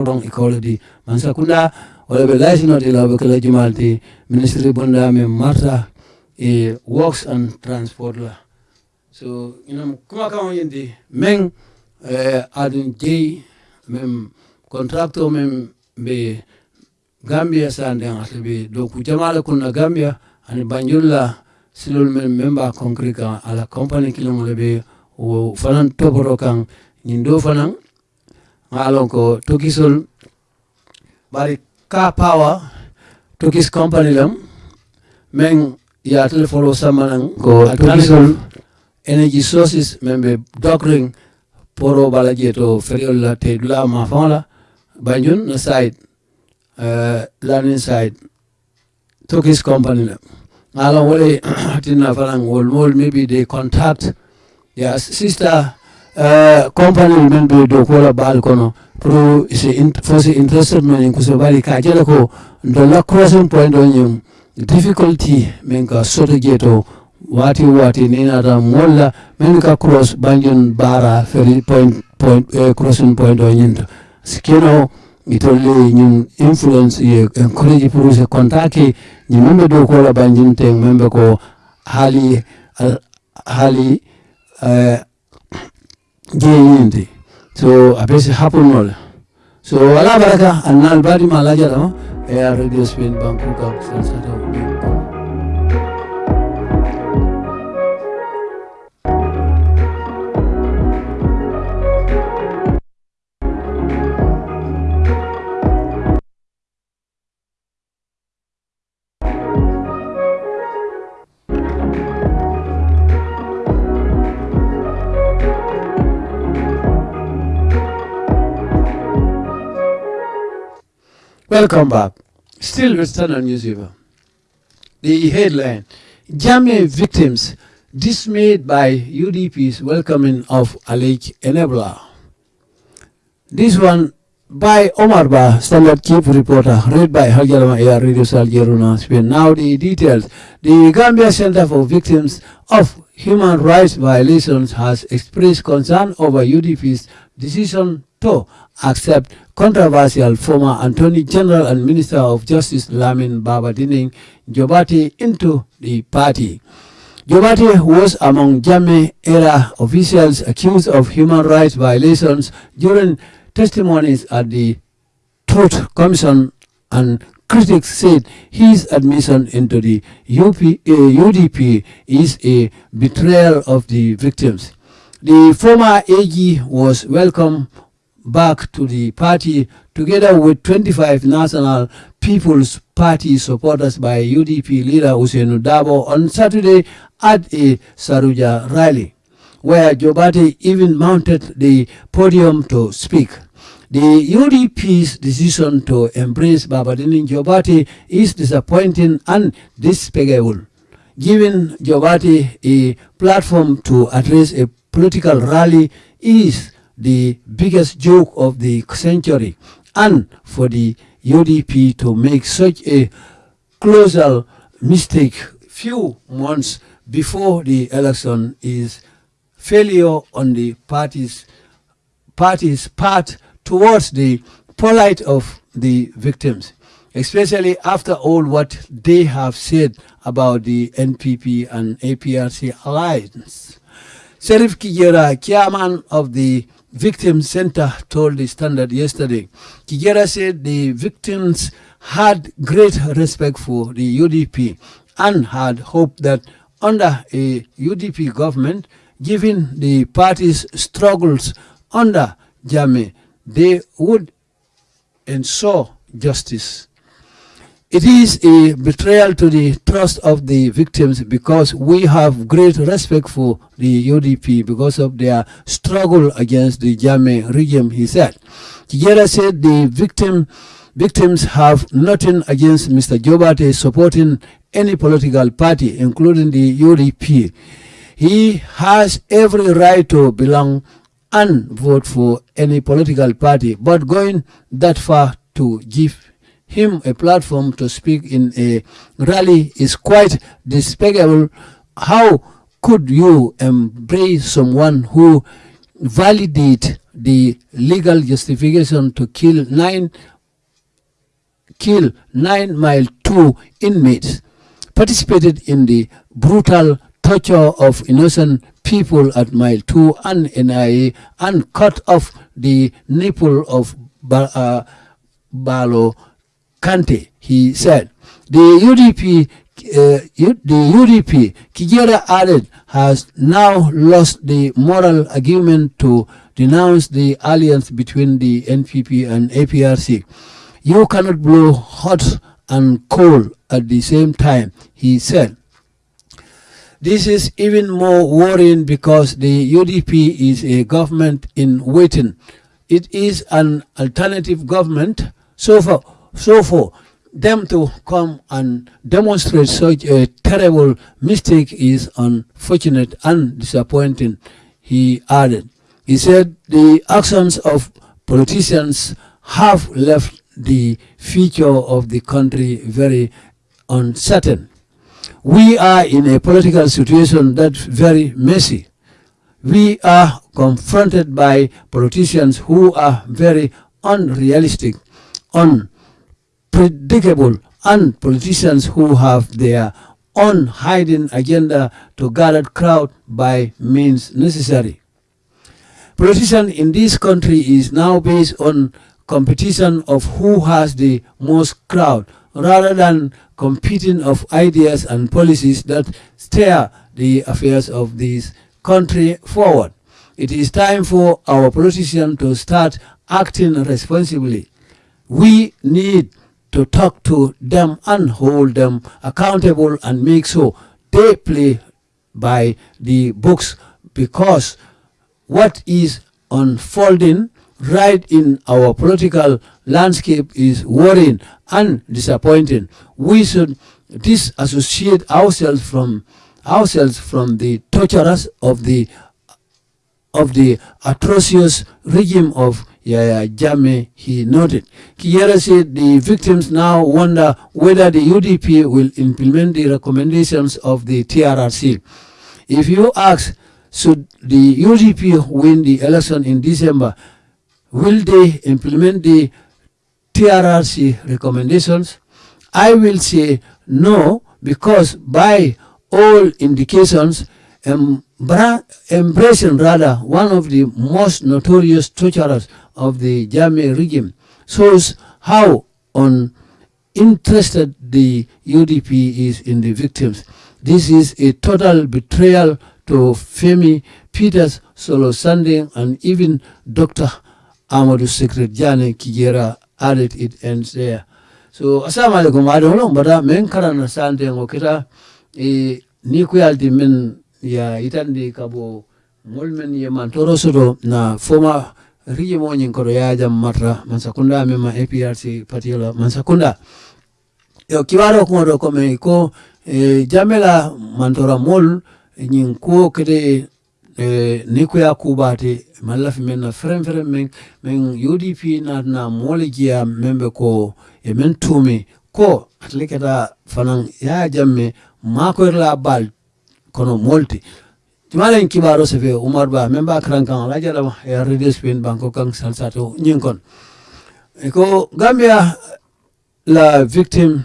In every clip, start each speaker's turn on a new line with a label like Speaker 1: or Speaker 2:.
Speaker 1: wrong equality mansakunda wala be licensed ila be kala jumalti ministry bonda me marta e works and transport la. So inam kuma kan yindi men eh, adun jey mem contracto mem be gambia sande be do ku jamala kunna gambia ani banjulla silol men memba concrete ala company kilon be o fanan toboro kan nyindo fanan ngalon ko tokisol bari ka power tokis company lam men ya telefolo samanan ko tokisol energy sources membe doctoring poro bala jeto feriol la te dula ma fala banjun na side uh, learning side tokis company lam. Alon wole tinna falang wol mol maybe they contact their sister Euh, company men be dow kola baal kono pour fosi interested men en kuso bari ka jela ko dolla crossing point o ñum difficulty min ka soto jeeto wati wati ni nata molla men ka cross banjon bara feri point point eh, crossing point o ñinto sikino itolle ñum influence ye encourage pour se contacte ñi men be dow banjin teng men ko haali haali uh, jeyinde so abese happunnoɗa so wala baraka annan baɗima alaja ɗama e ar radio spain banque kam sasata Welcome back. Still with Standard Newspaper. The headline, Jammeh victims dismayed by UDP's welcoming of alleged enabler. This one by Omar Ba, Standard Chief Reporter, read by Haljalama Air Radio Saljeruna Spain. Now the details. The Gambia Center for Victims of Human Rights Violations has expressed concern over UDP's decision to accept controversial former Attorney General and Minister of Justice Lamin Babadining Jobarteh into the party. Jobarteh was among Jammeh era officials accused of human rights violations during testimonies at the Truth Commission and critics said his admission into the UP, uh, UDP is a betrayal of the victims. The former AG was welcomed back to the party together with 25 National People's Party supporters by UDP leader Ousainou Darboe on Saturday at a Saruja rally, where Jobarteh even mounted the podium to speak. The UDP's decision to embrace Babadini Jobarteh is disappointing and despicable, giving Jobarteh a platform to address a political rally is the biggest joke of the century and for the UDP to make such a colossal mistake few months before the election is failure on the party's party's part towards the plight of the victims, especially after all what they have said about the NPP and APRC alliance. Sheriff Kijera, chairman of the Victim Center, told the Standard yesterday. Kijera said the victims had great respect for the UDP and had hoped that under a UDP government, given the party's struggles under Jammeh, they would ensure justice. It is a betrayal to the trust of the victims because we have great respect for the UDP because of their struggle against the Jammeh regime, he said. Kijera said the victim, victims have nothing against Mr. Jobarteh supporting any political party, including the UDP. He has every right to belong and vote for any political party, but going that far to give him a platform to speak in a rally is quite despicable. How could you embrace someone who validate the legal justification to kill nine kill nine mile two inmates participated in the brutal torture of innocent people at mile two and NIA and cut off the nipple of ba uh, Balo Kante, he said. The UDP, uh, the UDP, Kijera added, has now lost the moral argument to denounce the alliance between the NPP and APRC. You cannot blow hot and cold at the same time, he said. This is even more worrying because the UDP is a government in waiting. It is an alternative government. So for, so for them to come and demonstrate such a terrible mistake is unfortunate and disappointing, he added. He said the actions of politicians have left the future of the country very uncertain. We are in a political situation that's very messy. We are confronted by politicians who are very unrealistic, unpredictable, and politicians who have their own hiding agenda to gather crowd by means necessary. Politician in this country is now based on competition of who has the most crowd rather than competing of ideas and policies that steer the affairs of this country forward. It is time for our politicians to start acting responsibly. We need to talk to them and hold them accountable and make sure they play by the books because what is unfolding right in our political landscape is worrying and disappointing. We should disassociate ourselves from ourselves from the torturers of the of the atrocious regime of Yahya Jammeh, he noted. Kijera said the victims now wonder whether the UDP will implement the recommendations of the TRRC. If you ask, should the UDP win the election in December, will they implement the TRRC recommendations? I will say no, because by all indications, embracing rather one of the most notorious torturers of the Jammeh regime shows how uninterested the UDP is in the victims. This is a total betrayal to Femi Peters, Solo Sandeng, and even Dr. Amadou Scattred Janneh Kijera added it ends there. So, assalamu alaikum, I don't know, but men karana sanding okita, e eh, ni kuyalti men ya itandi kabo mulmen ye man toro soto na foma riji mo nyin ko ya jam matra mansakunda mema APRC patiola mansakunda. Yo kiwaro ko do ko me ko e jamela mantora mol nyin ko kede e ni ko ya kubate malafi men na frem frem men men UDP na na mole giya membe ko e men tumi ko atlikata fanan ya jamme mako la bal kono molti. Jumalen kibaro sefe umar ba memba kran kan la jara ya redes pin banko kan salsato nyinkon ko gambia la victim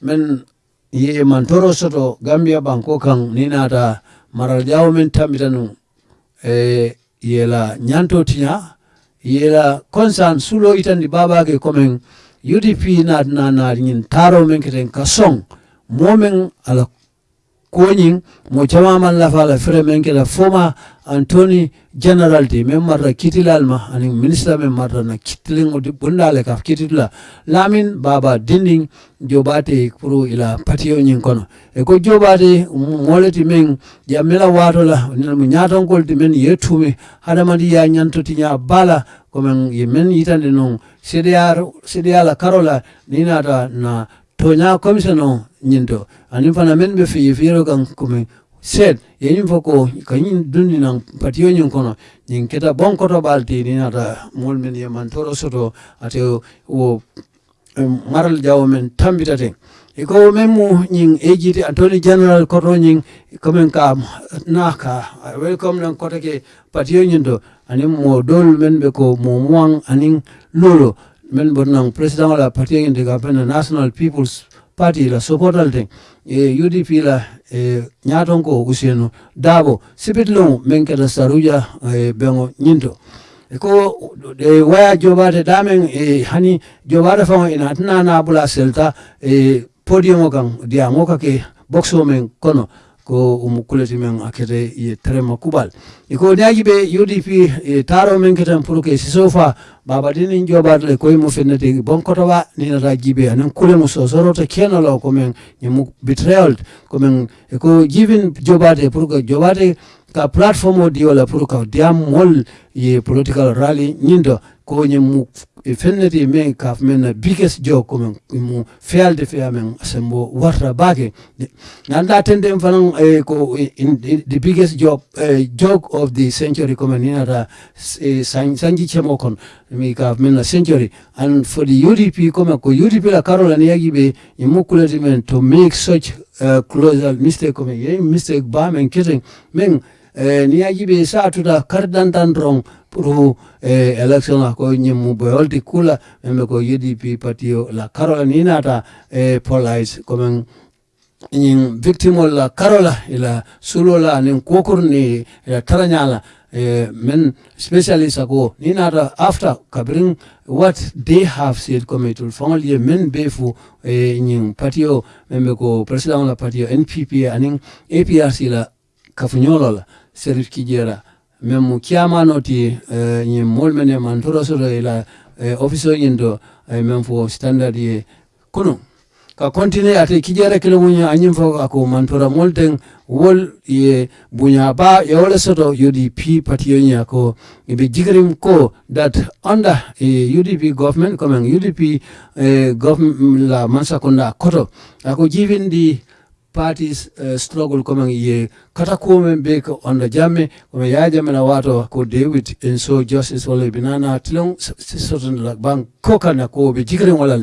Speaker 1: men ye man toro soto gambia banko kan ninata maral jawo men tambitanu e yela nyanto tinya yela konsan sulo itandi babake komen UDP na na na nyin taro men keten kasong momen ala koñing mo camaman lafala fere men kela foma antoni general de men marra kitilal ma anin ministre men marra na kitilin o bundale ka kititula lamin baba dinding jobate pour ila patio nyin kono e ko jobate moleti men jamela watola mo nyaton kol ti men yetume hadamadi ya nyanto ti nya bala ko men yitande non CDR CDR la karola ninata na tonya commission ñinto anin fana men be fi fiiro kan kumi seet yeñum fo ko kañum dundi nan patiyo ñin kono ñin keta bonkoto ɓalti ni ata mool men yeman toro soto ate wo maral jawo men tambitate iko men mu ñin ejiti atoni general koto ñin komin ka naka welcome nan koto ke patiyo ñin to anin mo dol men ɓe ko mo muwan anin lolo. Men bon nan président patiyo ñin te ka national peoples Party la supportal ting e UDP la e nyaton ko usieno dabo sipit long men keda saruja e bengo nyindo ko e waya jobade damen e hani jobade fa ina tana na bula selta e podium kan dia moka ke boxo men kono ko umukuleti men akete ye trema kubal iko daji be UDP e taro men ketan pour que sisofa baba dinin jobade le koy mu fennete bon koto ba ni na jibe anan kule mu so sorota kenalo ko men nyamu betrayal ko men ko given jobate pour que jobade ka platform o diola pour ka diam mol ye political rally nyindo ko mu fenneti men kaf men na biggest job ko men mu fealde fe amen asembo warta bake nanda tende fanan e ko the biggest job uh, job of the century ko men inata e, sanji chemo kon mi kaf men na century. And for the UDP ko men ko UDP la karola ni yagi be imukulati men to make such uh, closer mistake ko men mistake ba men kitten men uh, ni yagi be sa tuta kardantan rong pour eh, election ko ñimmu boyolti kula membe ko UDP patio la karola ni nata eh, polite comme ñin victime la karola ila sulola anin kokur ni ila taranyala eh, men specialist ako ni nata after kabring what they have said comme will fongol ye men befu eh, ñin patio membe ko president la patio NPP anin APRC la kafunyolo la serif kijera. Men mu kiyamanoti uh, ñin mol mene man torosoto ila uh, office o ñin do uh, men fo standard ye kono ka continue ate kijere kilo munya anyim fo ako man tora mol ten wol ye bunya ba ye wala soto UDP party nya ko ibe jigrim ko that under uh, UDP government coming UDP uh, government la mansa konda koto. Ako giving the parties uh, struggle coming ye kata ko men be ko on jamme ko ya jamme na wato ko david and so justice wala binana tilon soton la bank ko kana ko be jigre wala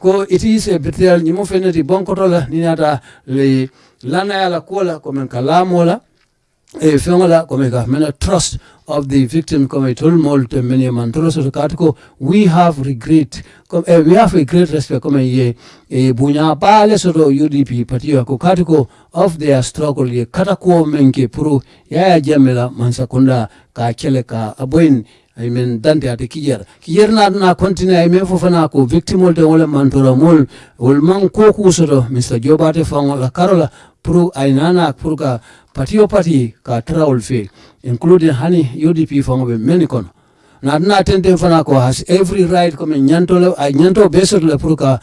Speaker 1: ko it is a betrayal ni mo fenati bon ko ni nata le lana yala kola ko men kalamola e fengola ko men ka mena trust of the victim comme tout le monde meni man. Trust ko we have regret. Comme eh, we have a great respect comme ye e bunya pale soto UDP patio ko katiko of their struggle ye kata ko menke pro ya ya jamela mansakunda ka kele ka aboin I mean dante ate kijer kijer na na continue I mean fofana ko victim wol de wala mantora mol wol man ko kusoto Mr Jobate fangola karola pro ainana pro ka patio pati ka trawol fe including hani UDP fangobe menikon. Na na tente fana ko has every right comme nyanto ay nyanto besot pour ka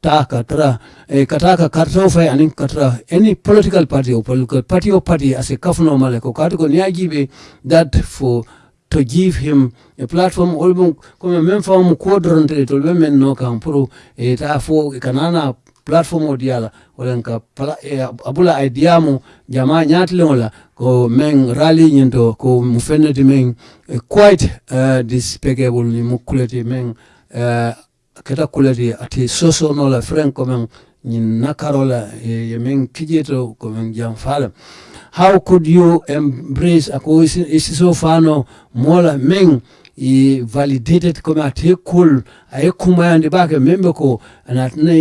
Speaker 1: ta tra e kataka karto fa ani katra any political party o political party o party as a kafno male ko kati ko niagibe that for to give him a platform olbum comme même fam ko dronte to be men no kan pour e ta fo kanana plateforme o diyala wolen ka e, abula ideyamo jama ñaatiliŋola ko meŋ rali ñinto ko mu fenneti meŋ e, quite e, uh, dispegable ni mu kuleti meŋ uh, keta kuleti ati sosono la freŋ ko meŋ ñiŋ nakaro la ye meŋ kijeto ko meŋ janfalem how could you embrace ako isiso fano mola meŋ i validated kome ate kul aye kumayandi bake membe ko anatina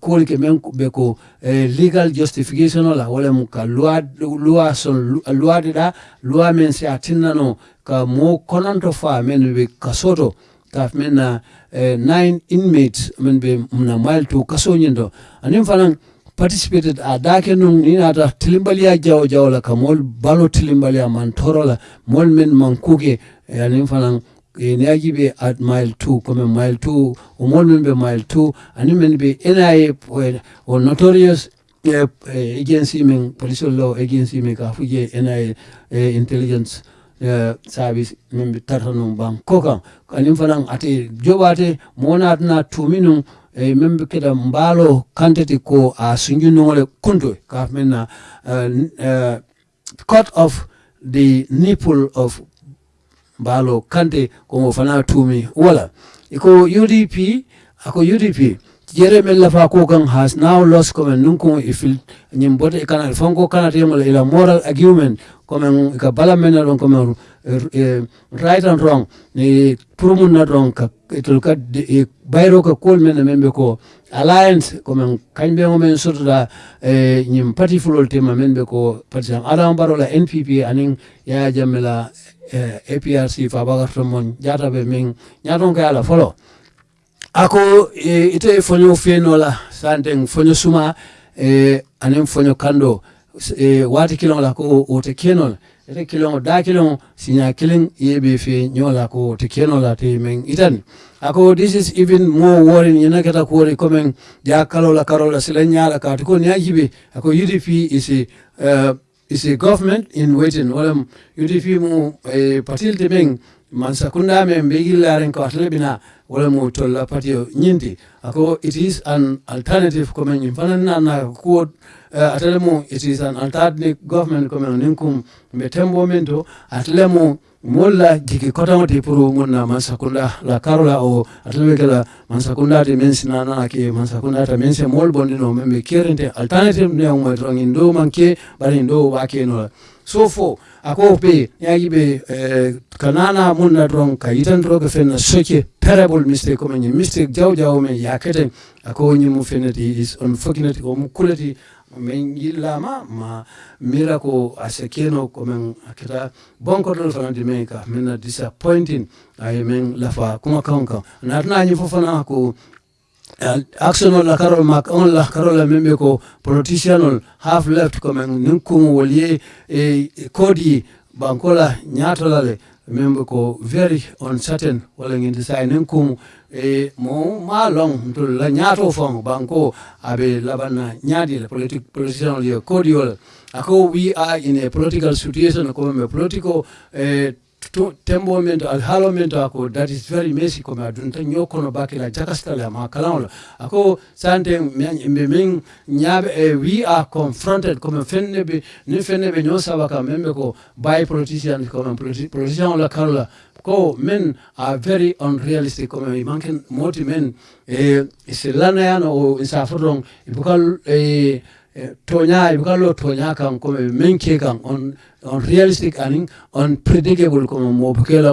Speaker 1: kol ke men be ko eh, legal justification la wala mu ka loi loi son loi de da loi men se atinna no ka mo konanto fa men be kasoto ka men na eh, nine inmates men be na mal to kaso nyindo anim fanan participated a dake nun ina ta tilimbaliya jawo jawo la ka mol balo tilimbaliya man toro la mol men man kuke anim fanan e agi be at mile two comme mile two o mol men ɓe mile two ani men be nia o notorious uh, agency men police law agency men ka fuje nia uh, intelligence uh, service men be tarta num ban ko kam kanin fanan ate joɓate monatana tumi num e men ɓe keda mbalo kanteti ko a sunjunogole kunto ka men na uh, uh, cut off the nipple of mbalo kante komo fana tumi. Wala iko UDP ako UDP Jeremy Lafa Kogan has now lost Komen nunko ifil Nyimbote Kana Fongo Kana Temola ila moral argument come ka bala Mena Ron Komen right and wrong ni Purumun na don ka itulka bayro ka kol mena membe ko alliance Komen Kanbe Ngomen surda Nyim party fulol tema membe ko Partisan Adam Barola NPP anin ya jamela eh, APRC fabagato mon jataɓe min ñaton ko ala folo ako eh, ite foño fenola santen foño suma eh, anen foño kando. Eh, wati kilon la ko ote kenol ite kilon da kilon sinya kilin yebe fe nyola ko ote kenol la te men itan. Ako this is even more worrying yana kata kuori komen ja kalola karola sila nyala ka ko nyajibe ako UDP is a uh, is a government in waiting. Walam UDP mu eh, patil te beng man sakunda me mbegi laren ko atle bina wala mo tolla patio nyindi ako it is an alternative coming in fanana na ko uh, atle mo it is an alternative government coming ninkum be tembo mento atle mo molla jiki kota ti puru ngona mansakunda la karola o atele kala man sakunda te men sinana ke mansakunda ta men mol bondino membe kerente alternative ne mo rongin ndo manke bari ndo wake no. So fo ako be yagi be eh, kanana munna dron ka yitan droga fenna soke terrible mistake ko men mistake jaw jaw men yakete ako mu fenati is unfortunate o mu men yillama ma mira ko asekeno ko men akita bonkotol dol fana di men ka men disappointing ay men lafa kuma kan natna nyi fofana ko action la karol mak on la karol la membe ko politician ol half left men nin kum wolye e kodi bankola nyatola le membe ko very uncertain wala ngi sai nin kum e mo ma long to la nyato fon banko abe labana nyadi la politic politician ol ye kodi ol ako we are in a political situation ko me political eh, tembo men to alhaalo men to ako that is very messy comme adunta ñokono bakila jakastale ma kalawla ako sante mbe min nyabe e we are confronted comme fenne be ni fenne be ñoo men membe ko by politician comme politician la kala ko men are very unrealistic comme manken moti men e se lanayano o isa fodon ibukal e Eh, tonya ibukalo tonya kan ko menke kan on on realistic anin on predictable ko mo bukela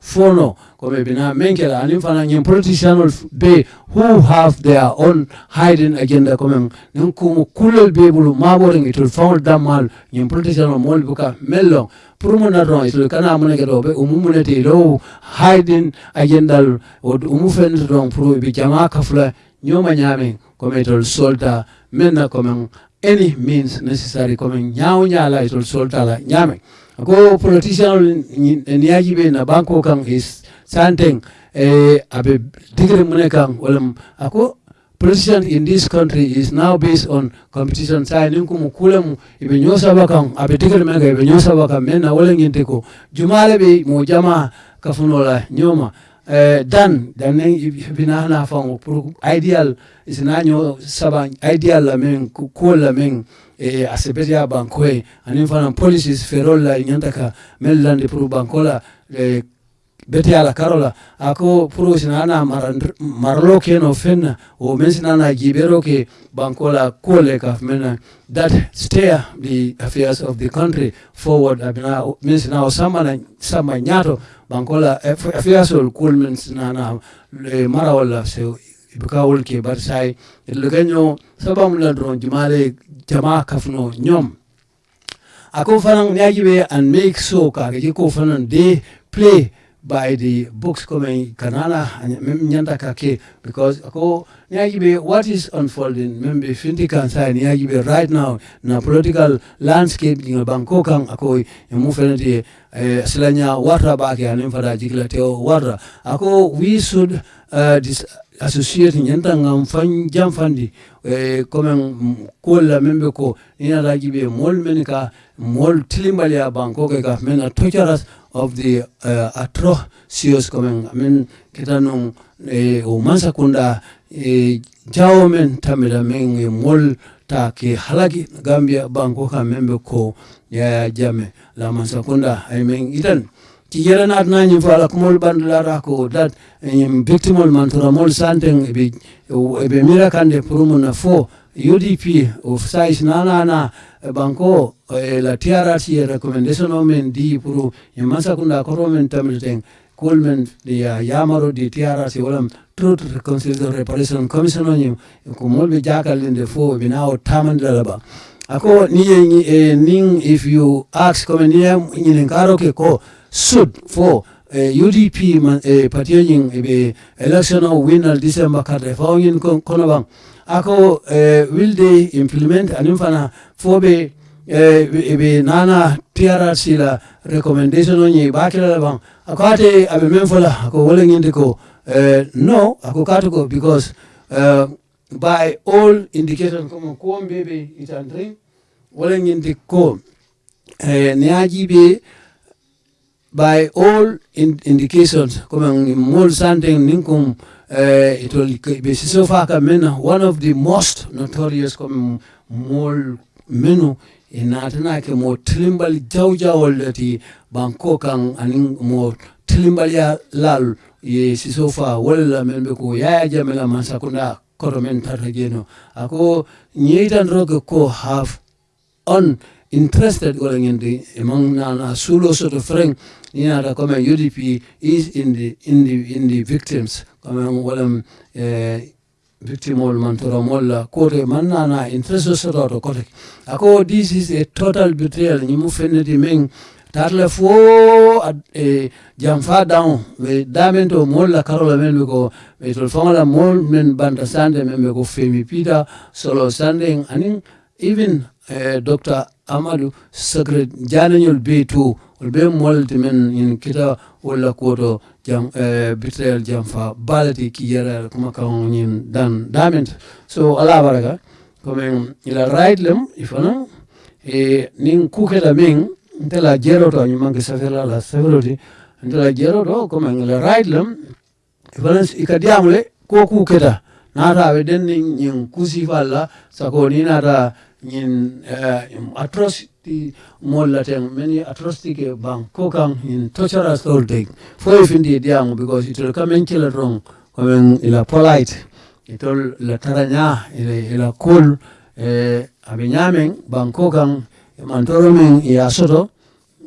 Speaker 1: fono. Ko bina menke la anin fana ngem politician be who have their own hidden agenda. Ko men nin ko be bulu mabore ngi to found damal ngem politician mo buka mello. Pour na don islo e kana mo ne e be umu mo ne te agenda o umu fen don bi jama kafla nyoma nyamen comme itol soldat, maintenant comme any means necessary comme nyaaw nyaala itol soldat la nyame. ko politician ni yajibe na banko kan is santeng eh abe digre mune kan walam ako politician in this country is now based on competition. Sai ninku mukulemu ibenyosa bakan abe digre menga ibenyosa bakan mena wala nginteko jumale be mo jamaa kafunola nyoma. Uh, dan dan bina na fango pour ideal isina nyo saba ideal la men ko la men e asebetia bankoe anin fana policies ferol la nyanta ka melande pour bankola e beti ala karola ako pour sinana marlo ke no fenna o men sinana gibero ke bankola kole ka mena that steer the affairs of the country forward abina men sinana sama sama nyato bankola affairs ol kul men sinana mara wala se ibuka wol ke bar sai le sabam la dron jumale jama kafno nyom. Ako fanan nyagibe and make so ka ke ko fanan de play by the books coming kanala nyanta kake because ako nyagibe what is unfolding? Membe finti kansa nyagibe right now na political landscape in bangkok ang ako mu eh, silanya water back ya nimfada jikla teo water ako we should uh, this, associate nyanta ngam fan jam fandi. E comme kolla membe ko ina raji be mol men ka mol tilimbali ya banko ke ka men a torturers of the uh, atrocious comme men kitano e o mansa kunda e jawo men tamira men e mol ta ke halagi gambia banko ka membe ko ya jame. La mansa kunda ay men itan yere nat na nyim fala kumol bandlara ko that nyim victimol mantura mol santeng ebe ebe mira kande purumu na fo. UDP of size na na na banko e la TRRC recommendation o men di puru nyim masa kunda men tamil teng. Men di ya yamaro di TRRC walam truth reconciliation reparation commission o nyim ko mol be jakal linde fo binawo tamandala ba ako ni eh, ning if you ask comme niye nyinen karo ke ko stood for eh, uh, UDP man, eh, uh, partying uh, eh, election of winner December kada fawin kono bang. Ako uh, will they implement anifana fobe uh, be nana TRRC la recommendation on ye bakila bang? Akate abe memfola ako wolengindi ko uh, no ako katuko because uh, by all indication kama kuom bebe itandring wolengindi ko uh, niajibe by all in indications. Comme mol sandeng ninkum uh, it will be so far men one of the most notorious comme mol menu inatana ke mo trimbal jawja lati banko kan anin mo trimbal ya lal ye sisofa wala men be ko ya jamela man sakunda koto men tata jeno. Ako nyeitan roge ko have on interested going in the among Nana Sulu sort of friend inata common UDP is in the in the in the victims. Common wala eh, victim all Mantura molla kote Manana interest sort of kote ako this is a total betrayal. Ni mu fenneti men tarle fo e jam fa down be damento molla karola men be ko be tol fangala mol men banda sande men be femi pita solo sanding anin even Dr. Amadou Secret jananyol be to ol be molti men in kita wala koto jam uh, betrayal jam fa balati ki yara kuma kan yin dan dament so ala baraka comme ila right lem ifana e nin kukela men ntela jero to ñu mangi safela la safeloti ntela jero to comme a right lem ifana ikadiamule ko kuketa nata be den nin kusi falla sako ni in uh, eh, in atrocity mollateng many atrocity ke bang kokang in torturous old for if indeed yang because it will come in chill wrong. Coming ila polite it all la taranya ila ila cool eh abinyamen bang kokang mantoromen ya soto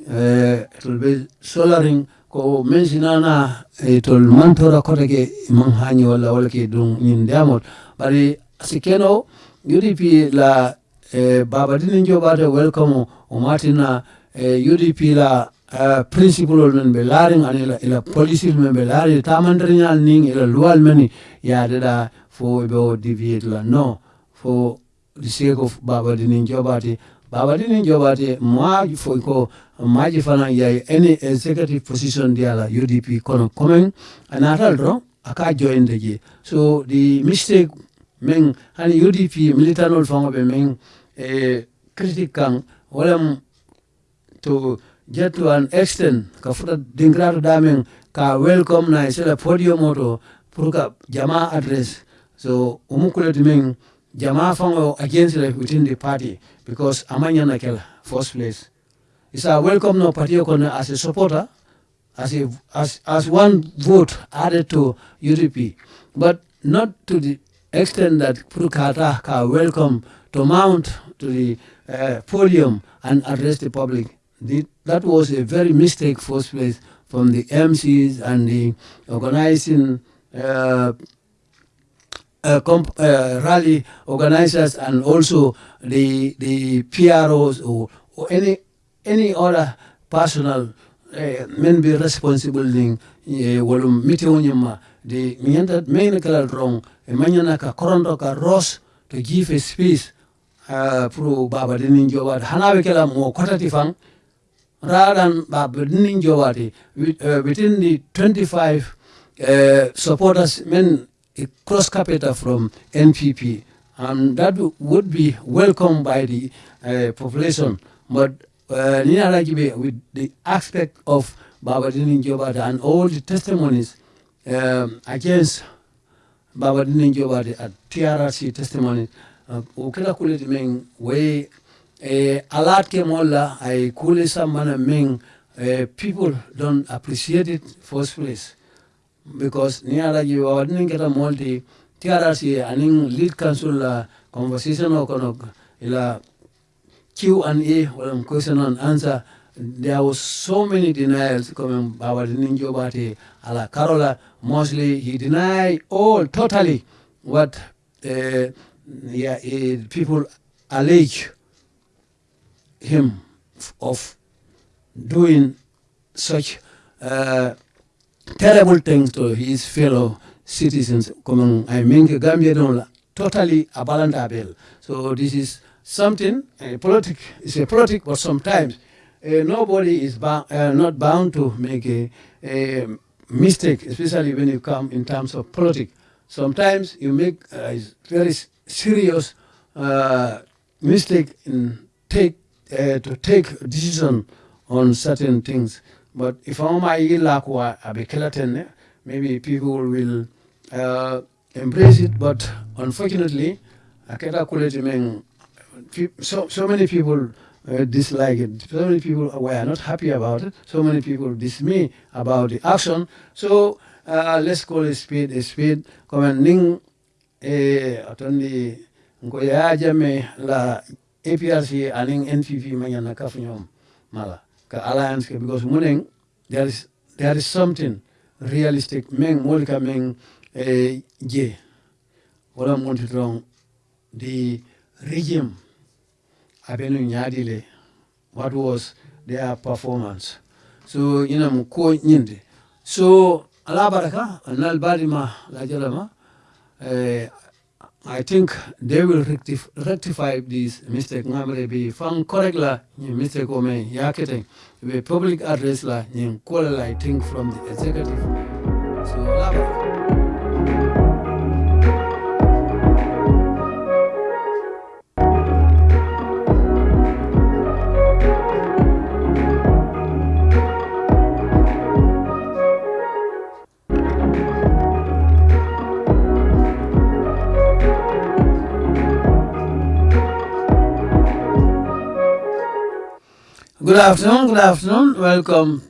Speaker 1: eh it will be solaring ko men it will mantora kotake manhanyo wala wala ke dun in diamond bari asikeno yuri la eh, baba dinin joɓata welcome o matina eh, UDP la uh, principal men ɓe laari an ila, ila police men ɓe laari tamandiriñal nin ila luwal men yadeɗa fo ɓe o deviate la. No fo of baba dinin joɓate baba dinin joɓate maji foy ko maji fana yay any executive position diala UDP kono commen a natal to aka joinde je. So the mistake men hani UDP militanol faŋo be e critique kan walam to jet an extent ka futa dingrato damen ka welcome na sela podium to pour ka jama adress so umukuleti men jama fango against like within the party because amanyana kela first place. Isa welcome no party kono as a supporter as a as as one vote added to UDP but not to the extent that Purkata ka welcome to mount to the uh, podium and address the public. The, that was a very mistake first place from the MCs and the organizing uh, uh, uh, rally organizers and also the the PROs or, or any any other personal uh, men be responsible in walum meeting the main kala wrong e manyana ka korondo ka ros to give a speech uh, pour baba dinin jobade hana be kala mo kotati fan radan baba dinin jobade uh, within the 25 uh, supporters men cross capital from NPP and that would be welcomed by the uh, population. But uh, with the aspect of Baba Dinin Jobade and all the testimonies um, against Baba Dinin Jobade at TRRC testimony. O kila kuleti men way e alat ke molla ay kule samana men uh, people don't appreciate it first place. Because ni alaji wadnin keta multi TRC aning lead council la conversation o kono ila Q&A or question and answer. There was so many denials coming about Ninjo Bate ala Carola mostly he denied all totally what uh, yeah, people allege him of doing such uh, terrible things to his fellow citizens. I mean, Gambia don't totally abandon So this is something, a politic, it's a politic, but sometimes uh, nobody is uh, not bound to make a, a, mistake, especially when you come in terms of politics. Sometimes you make a very serious uh, mistake in take uh, to take decision on certain things. But if I'm my luck, I'll be keleton. maybe people will uh, embrace it. But unfortunately, so, so many people uh, dislike it. So many people were not happy about it. So many people dismay about the action. So uh, let's call a speed a speed. Commanding eh, atondi ngoya jame la APRC aning NPP manyana kafu nyom mala ka alliance because muning there is there is something realistic meng molika meng eh, je wala monti wrong the regime abenu nyadile what was their performance so ina mu ko nyinde so ala baraka anal badima la jalama uh, I think they will rectif rectify this mistake. Ngamre be fang correct la ni mistake o me yakete be public address la ni kola I think from the executive. So Good afternoon, good afternoon. Welcome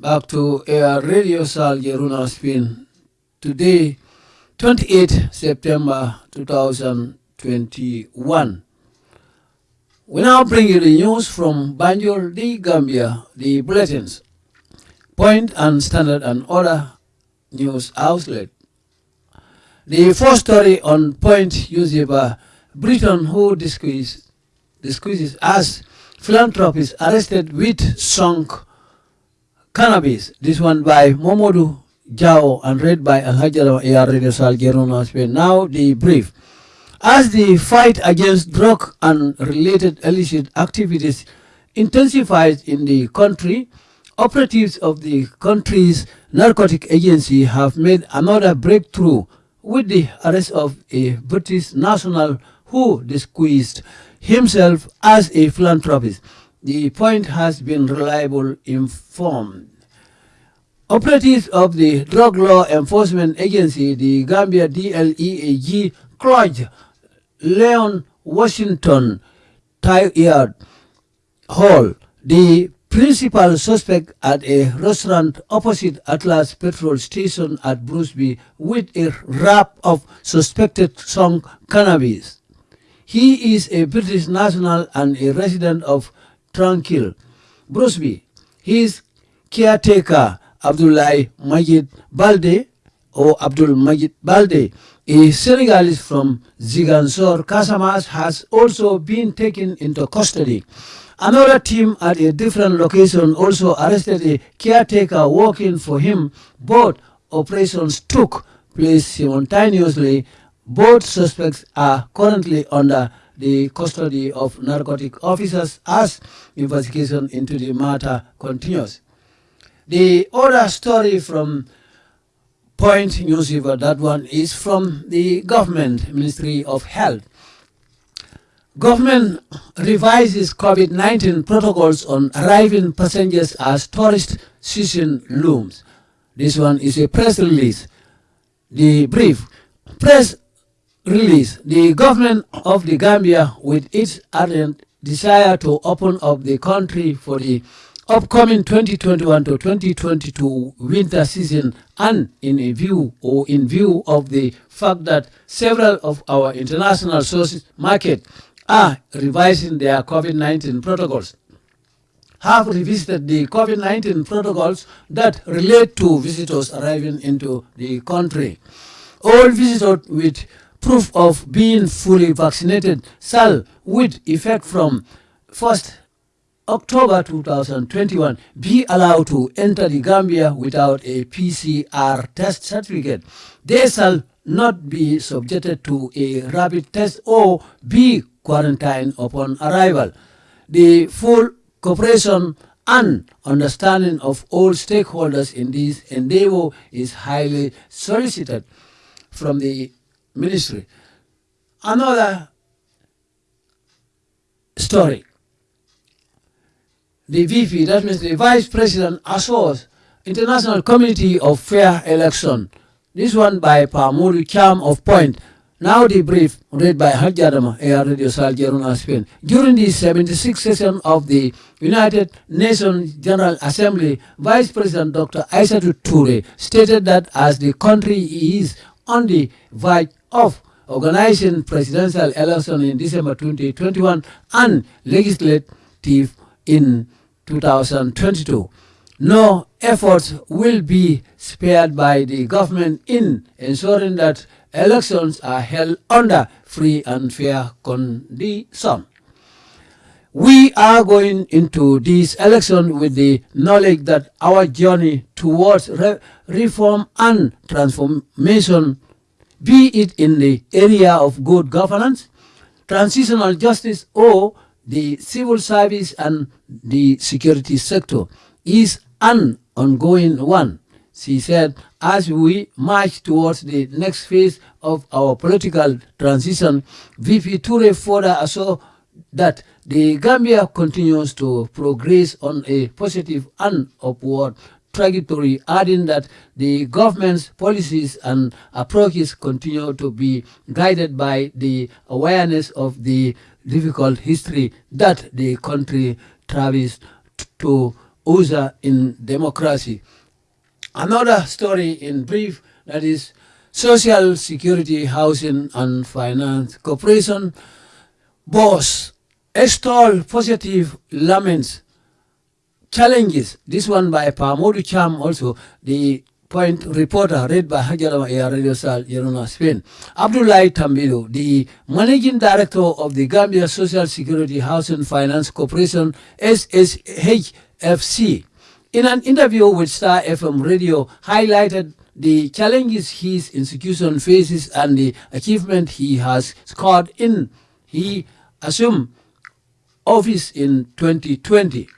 Speaker 1: back to Air Radio Sal Jeruna Spin. Today, 28 September 2021. We now bring you the news from Banjul, the Gambia, the bulletins, point and standard and other news outlet. The first story on point newspaper, Britain who discusses, discusses as philanthropist arrested with sunk cannabis. This one by Momodu Jao and read by Alhajara A.R. Radio Sal. Now the brief. As the fight against drug and related illicit activities intensifies in the country, operatives of the country's narcotic agency have made another breakthrough with the arrest of a British national who disguised himself as a philanthropist. The point has been reliable informed. Operatives of the Drug Law Enforcement Agency, the Gambia DLEAG, Claude Leon Washington Yard Hall, the principal suspect at a restaurant opposite Atlas petrol station at Brusubi with a wrap of suspected sunk cannabis. He is a British national and a resident of Tranquil. Brusubi, his caretaker, Abdullah Majid Balde, or Abdul Majid Balde, a Senegalese from Ziguinchor, Casamance, has also been taken into custody. Another team at a different location also arrested a caretaker working for him. Both operations took place simultaneously both suspects are currently under the custody of narcotic officers as investigation into the matter continues. The other story from Point Newspaper, that one is from the government Ministry of Health. Government revises COVID-19 protocols on arriving passengers as tourist season looms. This one is a press release. The brief. Press release, the government of the Gambia, with its ardent desire to open up the country for the upcoming 2021 to 2022 winter season and in a view or in view of the fact that several of our international sources market are revising their COVID-19 protocols have revisited the COVID-19 protocols that relate to visitors arriving into the country. All visitors with proof of being fully vaccinated shall, with effect from 1st October 2021, be allowed to enter the Gambia without a PCR test certificate. They shall not be subjected to a rapid test or be quarantined upon arrival. The full cooperation and understanding of all stakeholders in this endeavor is highly solicited from the ministry. Another story. The VP, that means the Vice President, assures International Committee of Fair Election. This one by Pamuri Cham of Point now the brief read by Hajjadama, Air Radio Sal Spain. During the 76th session of the United Nations General Assembly, Vice President Dr. Isatou Touray stated that as the country is on the verge of organizing presidential election in December 2021 and legislative in 2022, no efforts will be spared by the government in ensuring that elections are held under free and fair conditions. We are going into this election with the knowledge that our journey towards re reform and transformation, be it in the area of good governance, transitional justice, or the civil service and the security sector, is an ongoing one. She said, as we march towards the next phase of our political transition, VP Touray further assured that the Gambia continues to progress on a positive and upward trajectory, adding that the government's policies and approaches continue to be guided by the awareness of the difficult history that the country travels to usher in democracy. Another story in brief that is Social Security, Housing and Finance Corporation boss extol positive laments challenges. This one by Pamodu Cham also, the point reporter read by Hajalama Air Radio Sal, Yerona, Spain. Abdullah Tambido, the managing director of the Gambia Social Security Housing Finance Corporation, SSHFC, in an interview with Star FM radio, highlighted the challenges his institution faces and the achievement he has scored in he assumed office in 2020.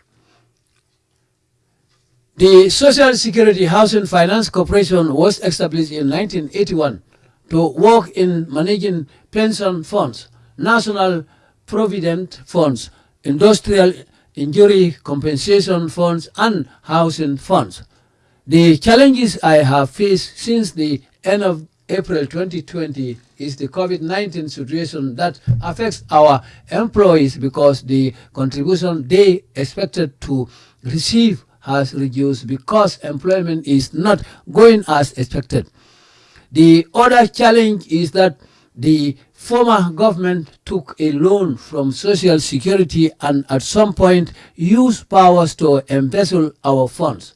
Speaker 1: The Social Security Housing Finance Corporation was established in 1981 to work in managing pension funds, national provident funds, industrial injury compensation funds, and housing funds. The challenges I have faced since the end of April 2020 is the COVID-19 situation that affects our employees because the contribution they expected to receive has reduced because employment is not going as expected. The other challenge is that the former government took a loan from Social Security and at some point used powers to embezzle our funds.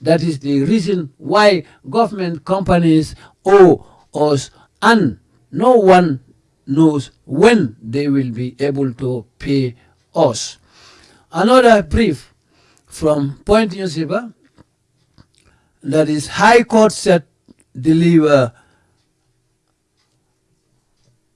Speaker 1: That is the reason why government companies owe us and no one knows when they will be able to pay us. Another brief from Point Newspaper that is High Court set deliver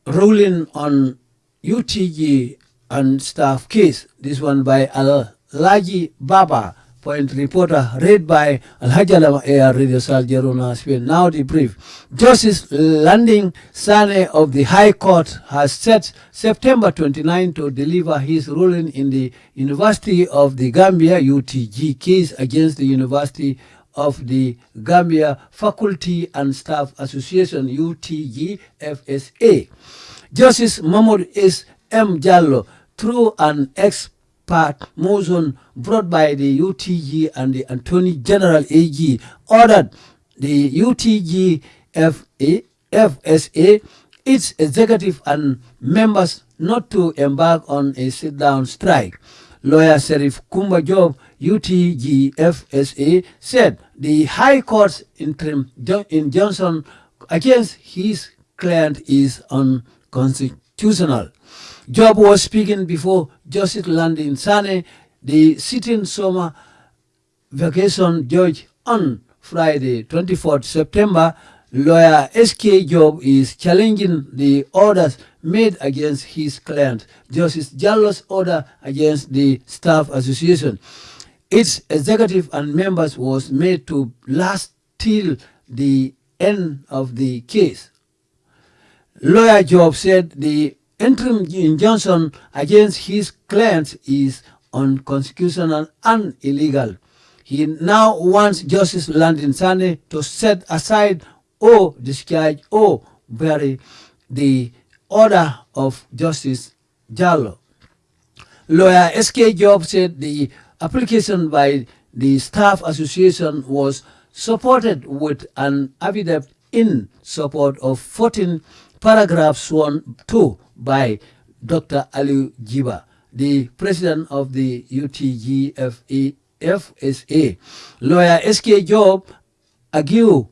Speaker 1: ruling on UTG and staff case. This one by Al Laji Baba point reporter read by Alhaji Air Radio Sal Jeruna Spain. Now the brief. Justice Landing Sane of the High Court has set September 29 to deliver his ruling in the University of the Gambia UTG case against the University of the Gambia Faculty and Staff Association UTG FSA. Justice Mahmoud S. M. Jallo, through an ex part motion brought by the UTG and the Attorney General AG ordered the UTG FA, FSA, its executive and members not to embark on a sit-down strike. Lawyer Serif Kumba Job, UTG FSA, said the High Court's interim injunction against his client is unconstitutional. Job was speaking before Justice Landin Sane, the sitting summer vacation judge on Friday, 24th September. Lawyer SK Job is challenging the orders made against his client, Justice Jallo's order against the Staff Association. Its executive and members was made to last till the end of the case. Lawyer Job said the interim injunction against his clients is unconstitutional and illegal. He now wants Justice Landon Sane to set aside or discharge or bury the order of Justice Jallo. Lawyer SK Job said the application by the Staff Association was supported with an affidavit in support of 14 paragraphs 1 2 by Dr. Ali Jiba, the president of the UTGFA. FSA. Lawyer SK Job argued,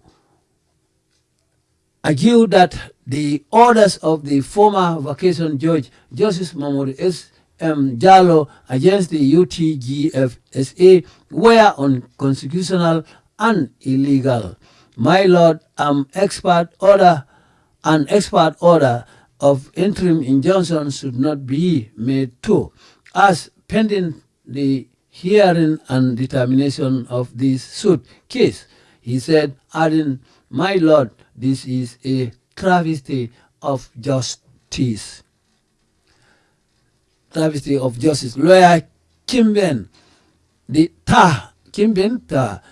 Speaker 1: argue that the orders of the former vacation judge, Justice Mahmoud S. M. Jallo, against the UTGFSA were unconstitutional and illegal. My lord, I'm expert order, an expert order of interim injunction should not be made too, as pending the hearing and determination of this suit case. He said, adding, my lord, this is a travesty of justice. Travesty of justice. Lawyer Kimben, the Ta, Kimben Ta,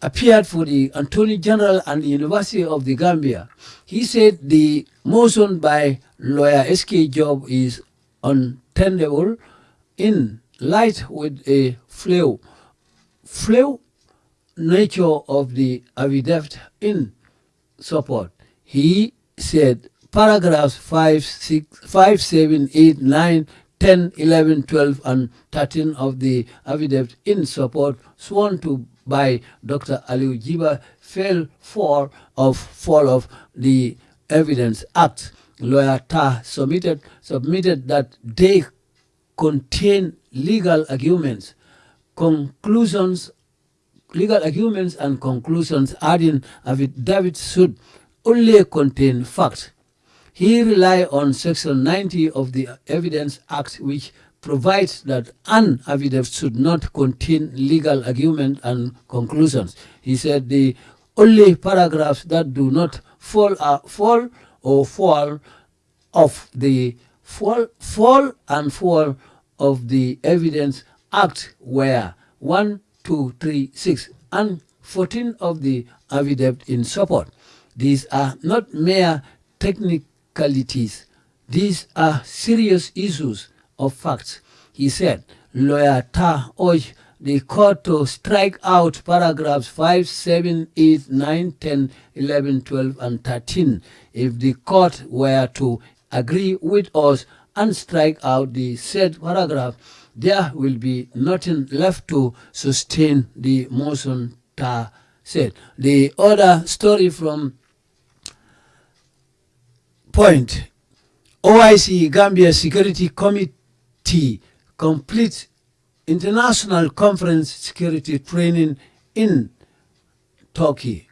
Speaker 1: appeared for the Attorney General and the University of the Gambia. He said the motion by lawyer SK Job is untenable in light with a flaw, flaw nature of the affidavit in support. He said paragraphs 5, 6, 5, 7, 8, 9, 10, 11, 12, and 13 of the affidavit in support sworn to by Dr. Ali Jiba fell for of fall of the Evidence Act. Lawyer Ta submitted, submitted that they contain legal arguments, conclusions, legal arguments and conclusions adding affidavit should only contain facts. He relied on Section 90 of the Evidence Act, which provides that an affidavit should not contain legal argument and conclusions. He said the only paragraphs that do not fall, uh, fall or fall of the fall, fall and fall of the evidence act were 1, 2, 3, 6 and 14 of the affidavit in support. These are not mere technicalities. These are serious issues of facts. He said, lawyer Ta urged the court to strike out paragraphs 5, 7, 8, 9, 10, 11, 12, and 13 if the court were to agree with us and strike out the said paragraph, there will be nothing left to sustain the motion Ta said. The other story from point, OIC Gambia Security Committee complete international conference security training in Turkey.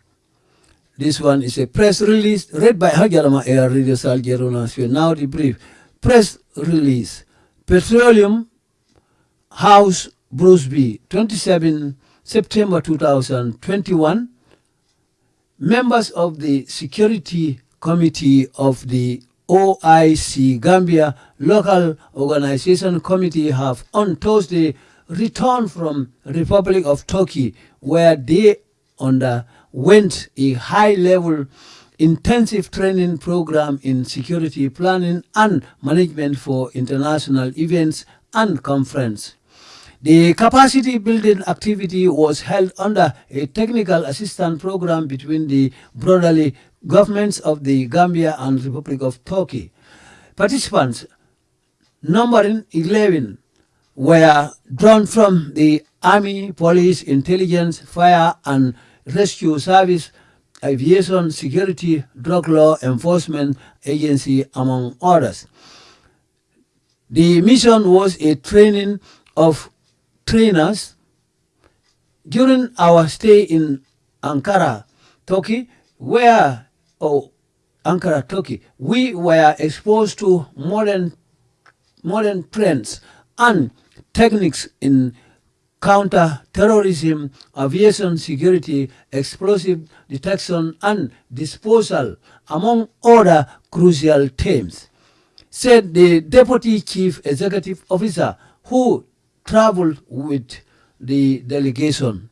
Speaker 1: This one is a press release read by Hajarama Air Radio Salgerona. Now the brief. Press release. Petroleum House Brusubi, 27 September 2021. Members of the Security Committee of the OIC Gambia Local Organization Committee have on Thursday returned from Republic of Turkey where they underwent a high-level intensive training program in security planning and management for international events and conference. The capacity building activity was held under a technical assistance program between the brotherly governments of the Gambia and Republic of Turkey. Participants, numbering 11, were drawn from the Army, Police, Intelligence, Fire and Rescue Service, Aviation Security, Drug Law Enforcement Agency, among others. The mission was a training of trainers during our stay in Ankara, Turkey, where, oh, Ankara, Turkey, we were exposed to modern, modern trends and techniques in counter-terrorism, aviation security, explosive detection and disposal, among other crucial themes, said the Deputy Chief Executive Officer who traveled with the delegation.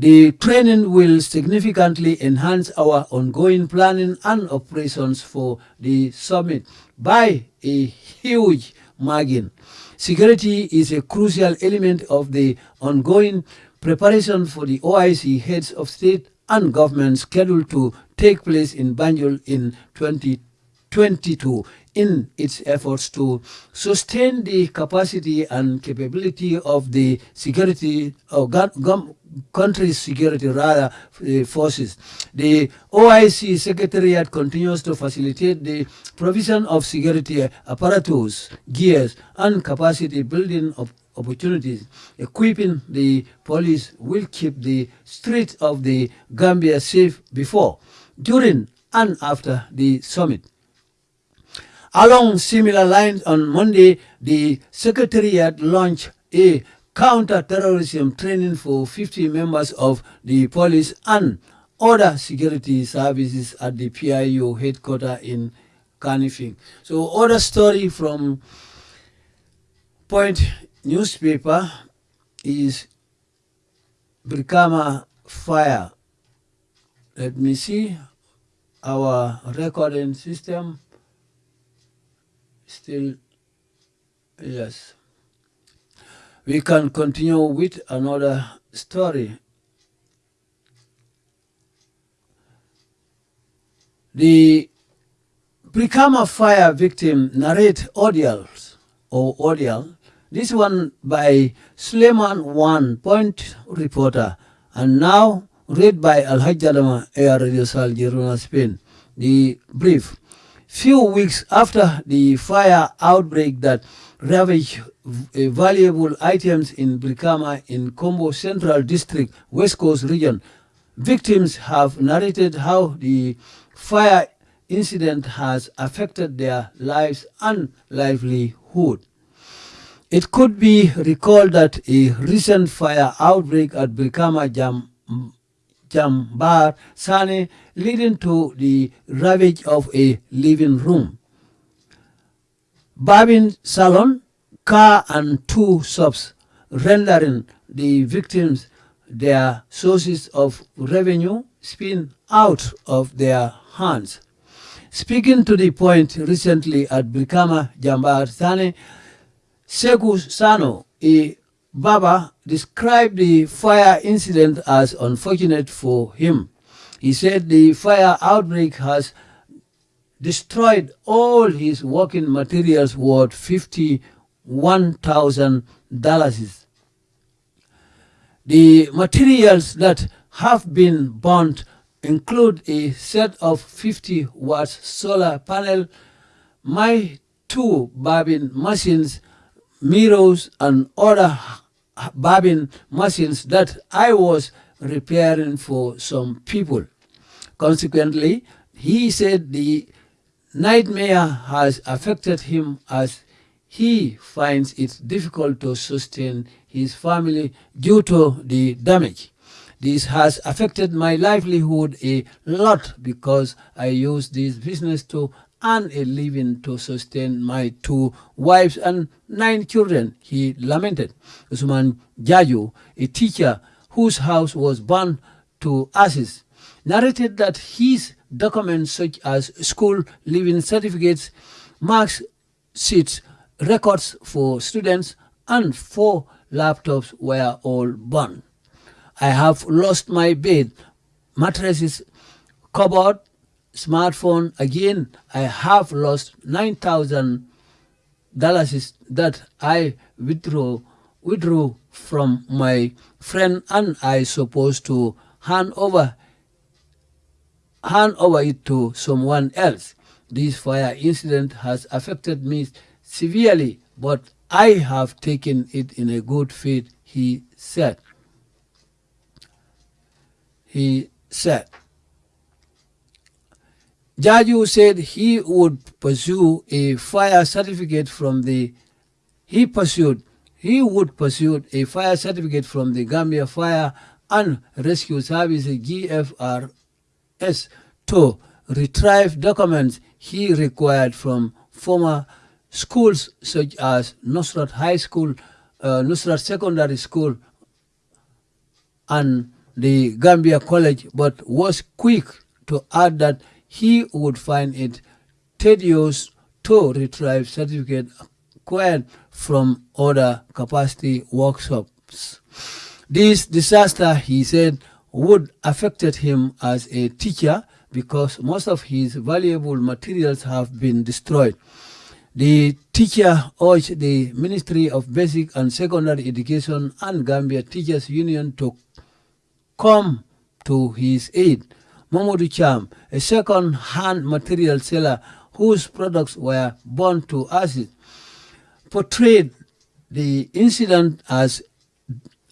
Speaker 1: The training will significantly enhance our ongoing planning and operations for the summit by a huge margin. Security is a crucial element of the ongoing preparation for the OIC heads of state and government scheduled to take place in Banjul in 2022 in its efforts to sustain the capacity and capability of the security or country's security rather uh, forces. The OIC Secretariat continues to facilitate the provision of security apparatus, gears, and capacity building of opportunities. Equipping the police will keep the streets of the Gambia safe before, during, and after the summit. Along similar lines, on Monday, the Secretariat launched a counter-terrorism training for 50 members of the police and other security services at the PIU headquarters in Kanifing. So other story from Point newspaper is Brikama fire. Let me see our recording system still yes we can continue with another story. The Brikama fire victim narrate audios or audio. This one by Suleiman One Point reporter and now read by Al Hajjadama Air Radio Sal Spain. The brief. Few weeks after the fire outbreak that ravaged eh, valuable items in Brikama in Kombo Central District, West Coast region. Victims have narrated how the fire incident has affected their lives and livelihood. It could be recalled that a recent fire outbreak at Brikama Jam, Jambar Sane leading to the ravage of a living room. Babin Salon car and two shops, rendering the victims their sources of revenue spin out of their hands. Speaking to the point recently at Brikama Jambar Thane, Seku Sano, a Baba, described the fire incident as unfortunate for him. He said the fire outbreak has destroyed all his working materials worth 50 $1,000. The materials that have been burnt include a set of 50 watts solar panel, my two bobbin machines, mirrors, and other bobbin machines that I was repairing for some people. Consequently, he said the nightmare has affected him as he finds it difficult to sustain his family due to the damage. This has affected my livelihood a lot because I use this business to earn a living to sustain my two wives and nine children, he lamented. Usman Jaju, a teacher whose house was burned to ashes, narrated that his documents such as school living certificates, marks sheets, records for students and four laptops were all burned. I have lost my bed, mattresses, cupboard, smartphone. Again, I have lost 9,000 dollars that I withdrew, withdrew from my friend and I supposed to hand over hand over it to someone else. This fire incident has affected me severely, but I have taken it in a good faith, he said. He said. Jaju said he would pursue a fire certificate from the he pursued he would pursue a fire certificate from the Gambia Fire and Rescue Service GFRS to retrieve documents he required from former schools such as Nusrat High School, uh, Nusrat Secondary School, and the Gambia College, but was quick to add that he would find it tedious to retrieve certificate acquired from other capacity workshops. This disaster, he said, would affected him as a teacher because most of his valuable materials have been destroyed. The teacher urged the Ministry of Basic and Secondary Education and Gambia Teachers Union to come to his aid. Mamoudou Cham, a second-hand material seller whose products were burned to acid, portrayed the incident as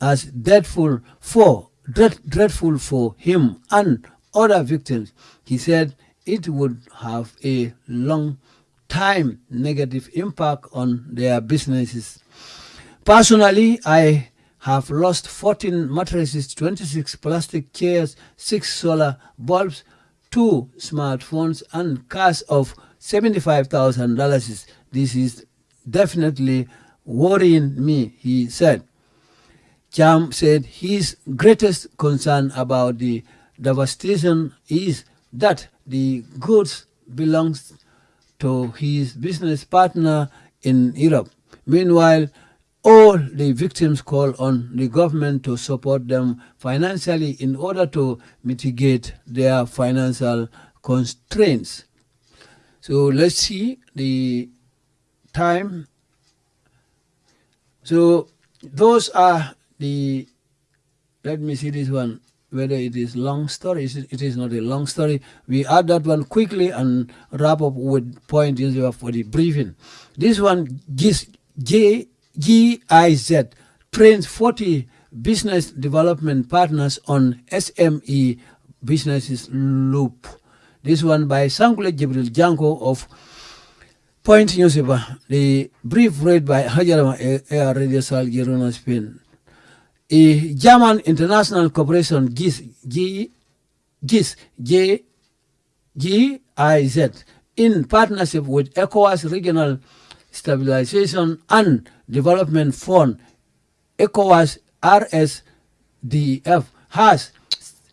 Speaker 1: as dreadful for dread, dreadful for him and other victims. He said it would have a long time negative impact on their businesses. Personally, I have lost 14 mattresses, 26 plastic chairs, 6 solar bulbs, 2 smartphones, and cash of $75,000. This is definitely worrying me, he said. Cham said his greatest concern about the devastation is that the goods belongs to his business partner in Europe. Meanwhile, all the victims call on the government to support them financially in order to mitigate their financial constraints. So let's see the time. So those are the, let me see this one, whether it is long story, it is not a long story. We add that one quickly and wrap up with point for the briefing. This one, GIZ, G-I-Z, trains 40 business development partners on SME businesses loop. This one by Sangule Jibril Janko of Point newspaper, the brief read by Hajarama Air Radio Sal Girona, Spain. A German international corporation GIS, G, GIS, GIZ, in partnership with ECOWAS Regional Stabilization and Development Fund, ECOWAS RSDF, has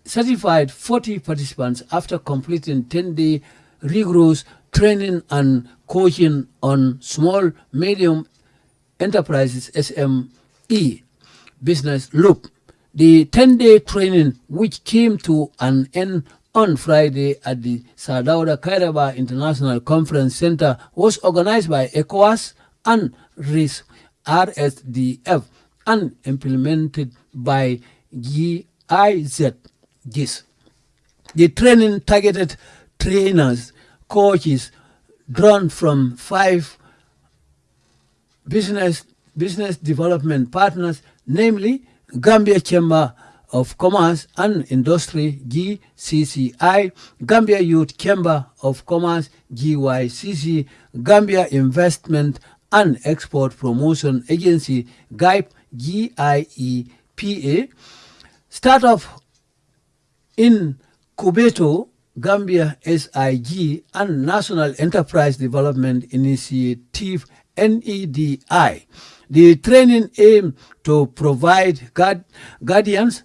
Speaker 1: certified 40 participants after completing 10-day rigorous training and coaching on small, medium enterprises, SME, business loop. The 10-day training, which came to an end on Friday at the Sir Dawda Kairaba International Conference Center, was organized by ECOWAS and RIS, RSDF and implemented by GIZ. GIS. The training targeted trainers coaches drawn from five business business development partners, namely Gambia Chamber of Commerce and Industry, GCCI, Gambia Youth Chamber of Commerce, GYCC, Gambia Investment and Export Promotion Agency, GIPE, GIEPA, Startup in Kubeto, Gambia SIG and National Enterprise Development Initiative NEDI. The training aim to provide guard, guardians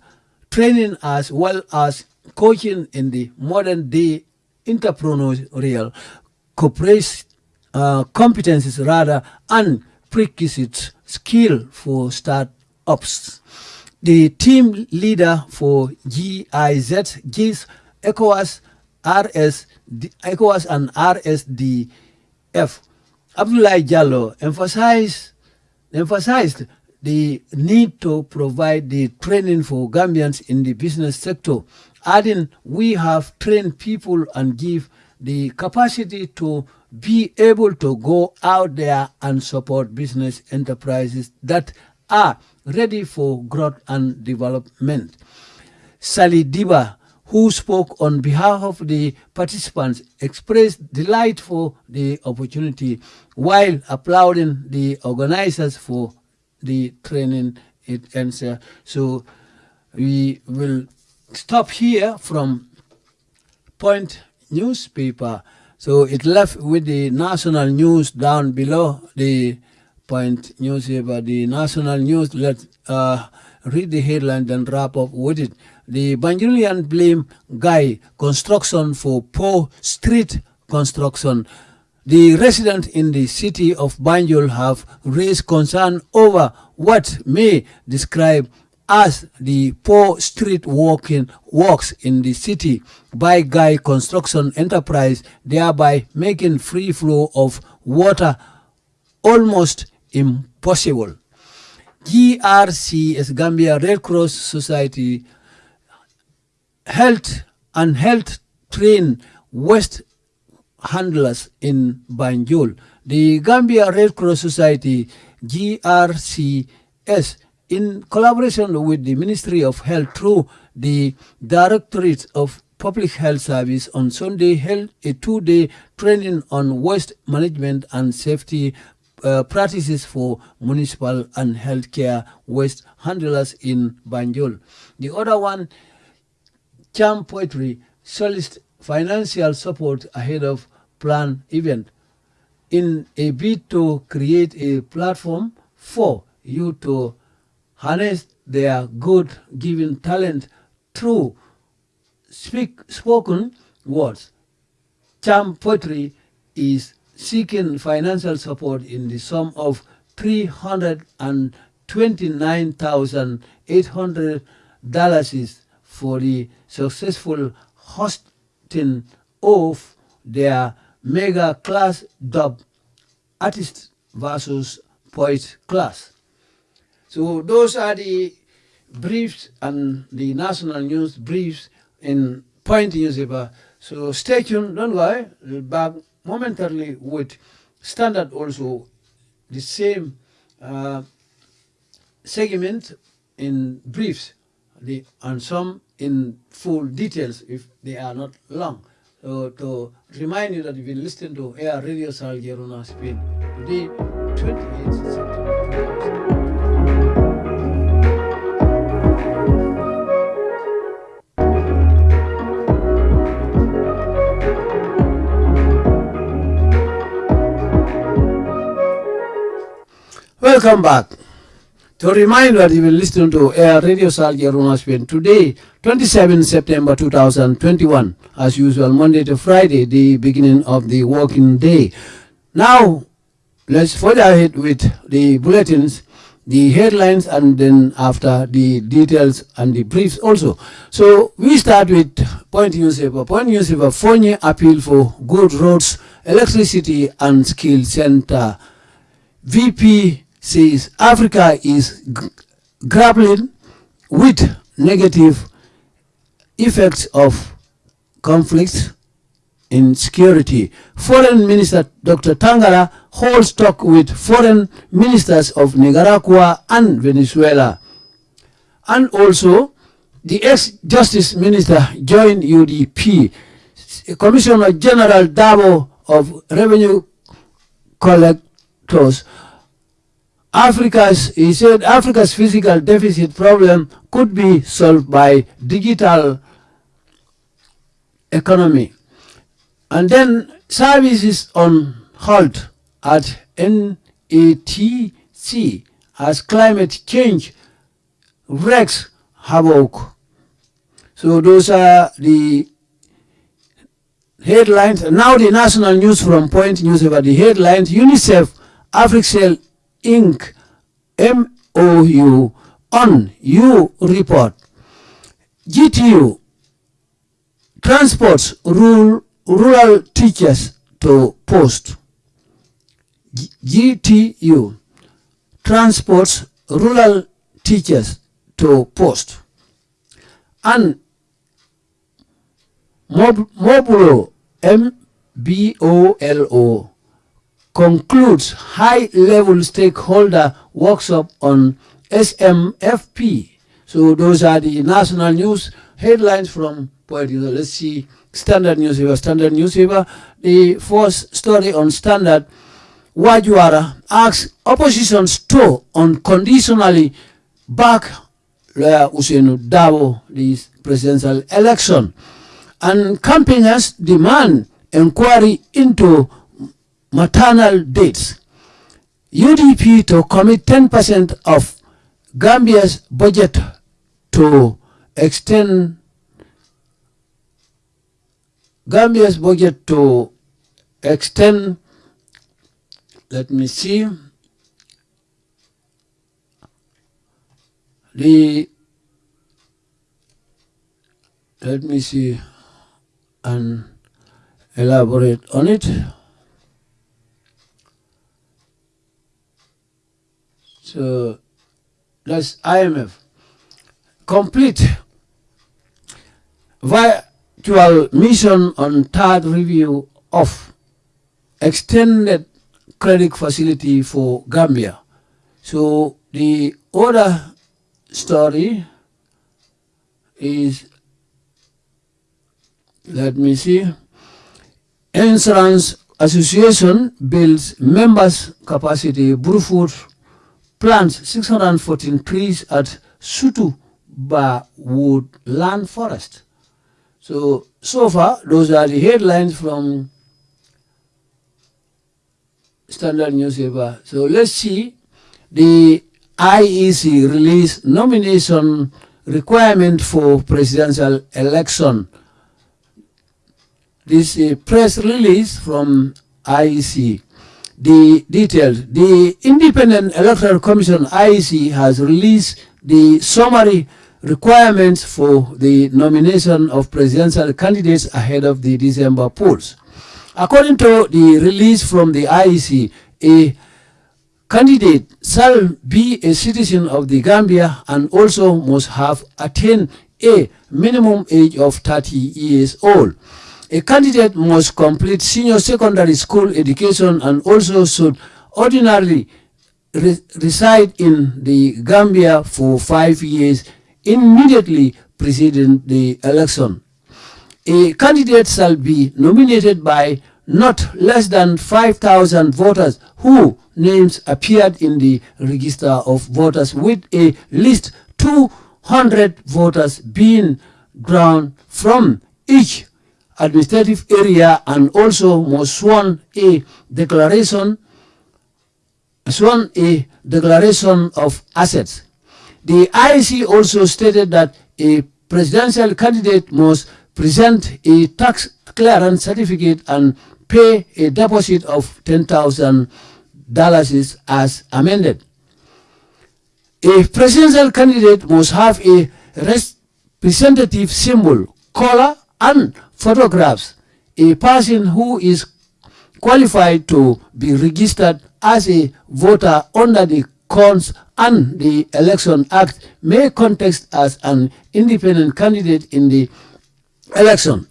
Speaker 1: training as well as coaching in the modern day entrepreneurial uh, competencies rather and prerequisite skill for start Ops. The team leader for GIZ gives ECOWAS, RS, ECOWAS and RSDF. Abdullah Jallo emphasized, emphasized the need to provide the training for Gambians in the business sector, adding we have trained people and give the capacity to be able to go out there and support business enterprises that are ready for growth and development. Sally Diba, who spoke on behalf of the participants, expressed delight for the opportunity while applauding the organizers for the training it ends. here. So we will stop here from Point newspaper. So it left with the national news down below the point newspaper. The national news, let's uh, read the headline then wrap up with it. The Banjulian blame guy construction for poor street construction. The residents in the city of Banjul have raised concern over what may describe as the poor street walking works in the city by Guy Construction Enterprise, thereby making free flow of water almost impossible. GRCS Gambia Red Cross Society health and health train West handlers in Banjul. The Gambia Red Cross Society GRCS in collaboration with the Ministry of Health through the Directorate of Public Health Service on Sunday held a two-day training on waste management and safety uh, practices for municipal and healthcare waste handlers in Banjul. The other one, Cham Poetry, solicits financial support ahead of planned event in a bid to create a platform for you to harness their good given talent through speak spoken words. Charm poetry is seeking financial support in the sum of $329,800 for the successful hosting of their mega class dub artist versus poet class. So those are the briefs and the national news briefs in Point newspaper. So stay tuned, don't worry, we'll back momentarily with Standard also, the same uh, segment in briefs the, and some in full details if they are not long. So to remind you that you've been listening to Air Radio Salgerona Spain today, 28 September. Welcome back. To remind that you will listen to Air Radio Salgia Spain today, 27 September 2021, as usual, Monday to Friday, the beginning of the working day. Now, let's further ahead with the bulletins, the headlines, and then after the details and the briefs also. So we start with Point Newspaper. Point Newspaper, Foni appeal for good roads, electricity, and skill center. VP says Africa is grappling with negative effects of conflicts in security. Foreign Minister Dr. Tangara holds talk with foreign ministers of Nicaragua and Venezuela. And also, the ex-justice minister joined UDP. Commissioner General Darboe of Revenue Collectors Africa's, he said, Africa's physical deficit problem could be solved by digital economy. And then services on halt at NATC as climate change wreaks havoc. So those are the headlines. Now the national news from Point News about the headlines. UNICEF, Africell Inc. MOU on you report. GTU transports rural, rural teachers to post. G- GTU transports rural teachers to post. And Mob- M-B-O-L-O, concludes high-level stakeholder workshop on SMFP. So those are the national news headlines from Poet. Let's see Standard newspaper. Standard newspaper. The first story on Standard. Waa Juwara asks opposition to unconditionally back Lawyer Ousainou Darboe the presidential election. And campaigners demand inquiry into maternal dates. UDP to commit 10% of Gambia's budget to extend Gambia's budget to extend, let me see, the, let me see and elaborate on it. So that's IMF. Complete virtual mission on third review of extended credit facility for Gambia. So the other story is, let me see, Insurance Association builds members capacity, Bruford plants 614 trees at Sutu Wood Land Forest. So, so far, those are the headlines from Standard newspaper. So let's see the IEC release nomination requirement for presidential election. This is a press release from IEC. The details. The Independent Electoral Commission IEC has released the summary requirements for the nomination of presidential candidates ahead of the December polls. According to the release from the IEC, a candidate shall be a citizen of the Gambia and also must have attained a minimum age of 30 years old. A candidate must complete senior secondary school education and also should ordinarily re reside in the Gambia for five years immediately preceding the election. A candidate shall be nominated by not less than 5,000 voters who names appeared in the register of voters with a list 200 voters being drawn from each administrative area and also must sworn a declaration sworn a declaration of assets. The IEC also stated that a presidential candidate must present a tax clearance certificate and pay a deposit of $10,000 as amended. A presidential candidate must have a representative symbol, color, and photographs. A person who is qualified to be registered as a voter under the Cons and the Election Act may contest as an independent candidate in the election.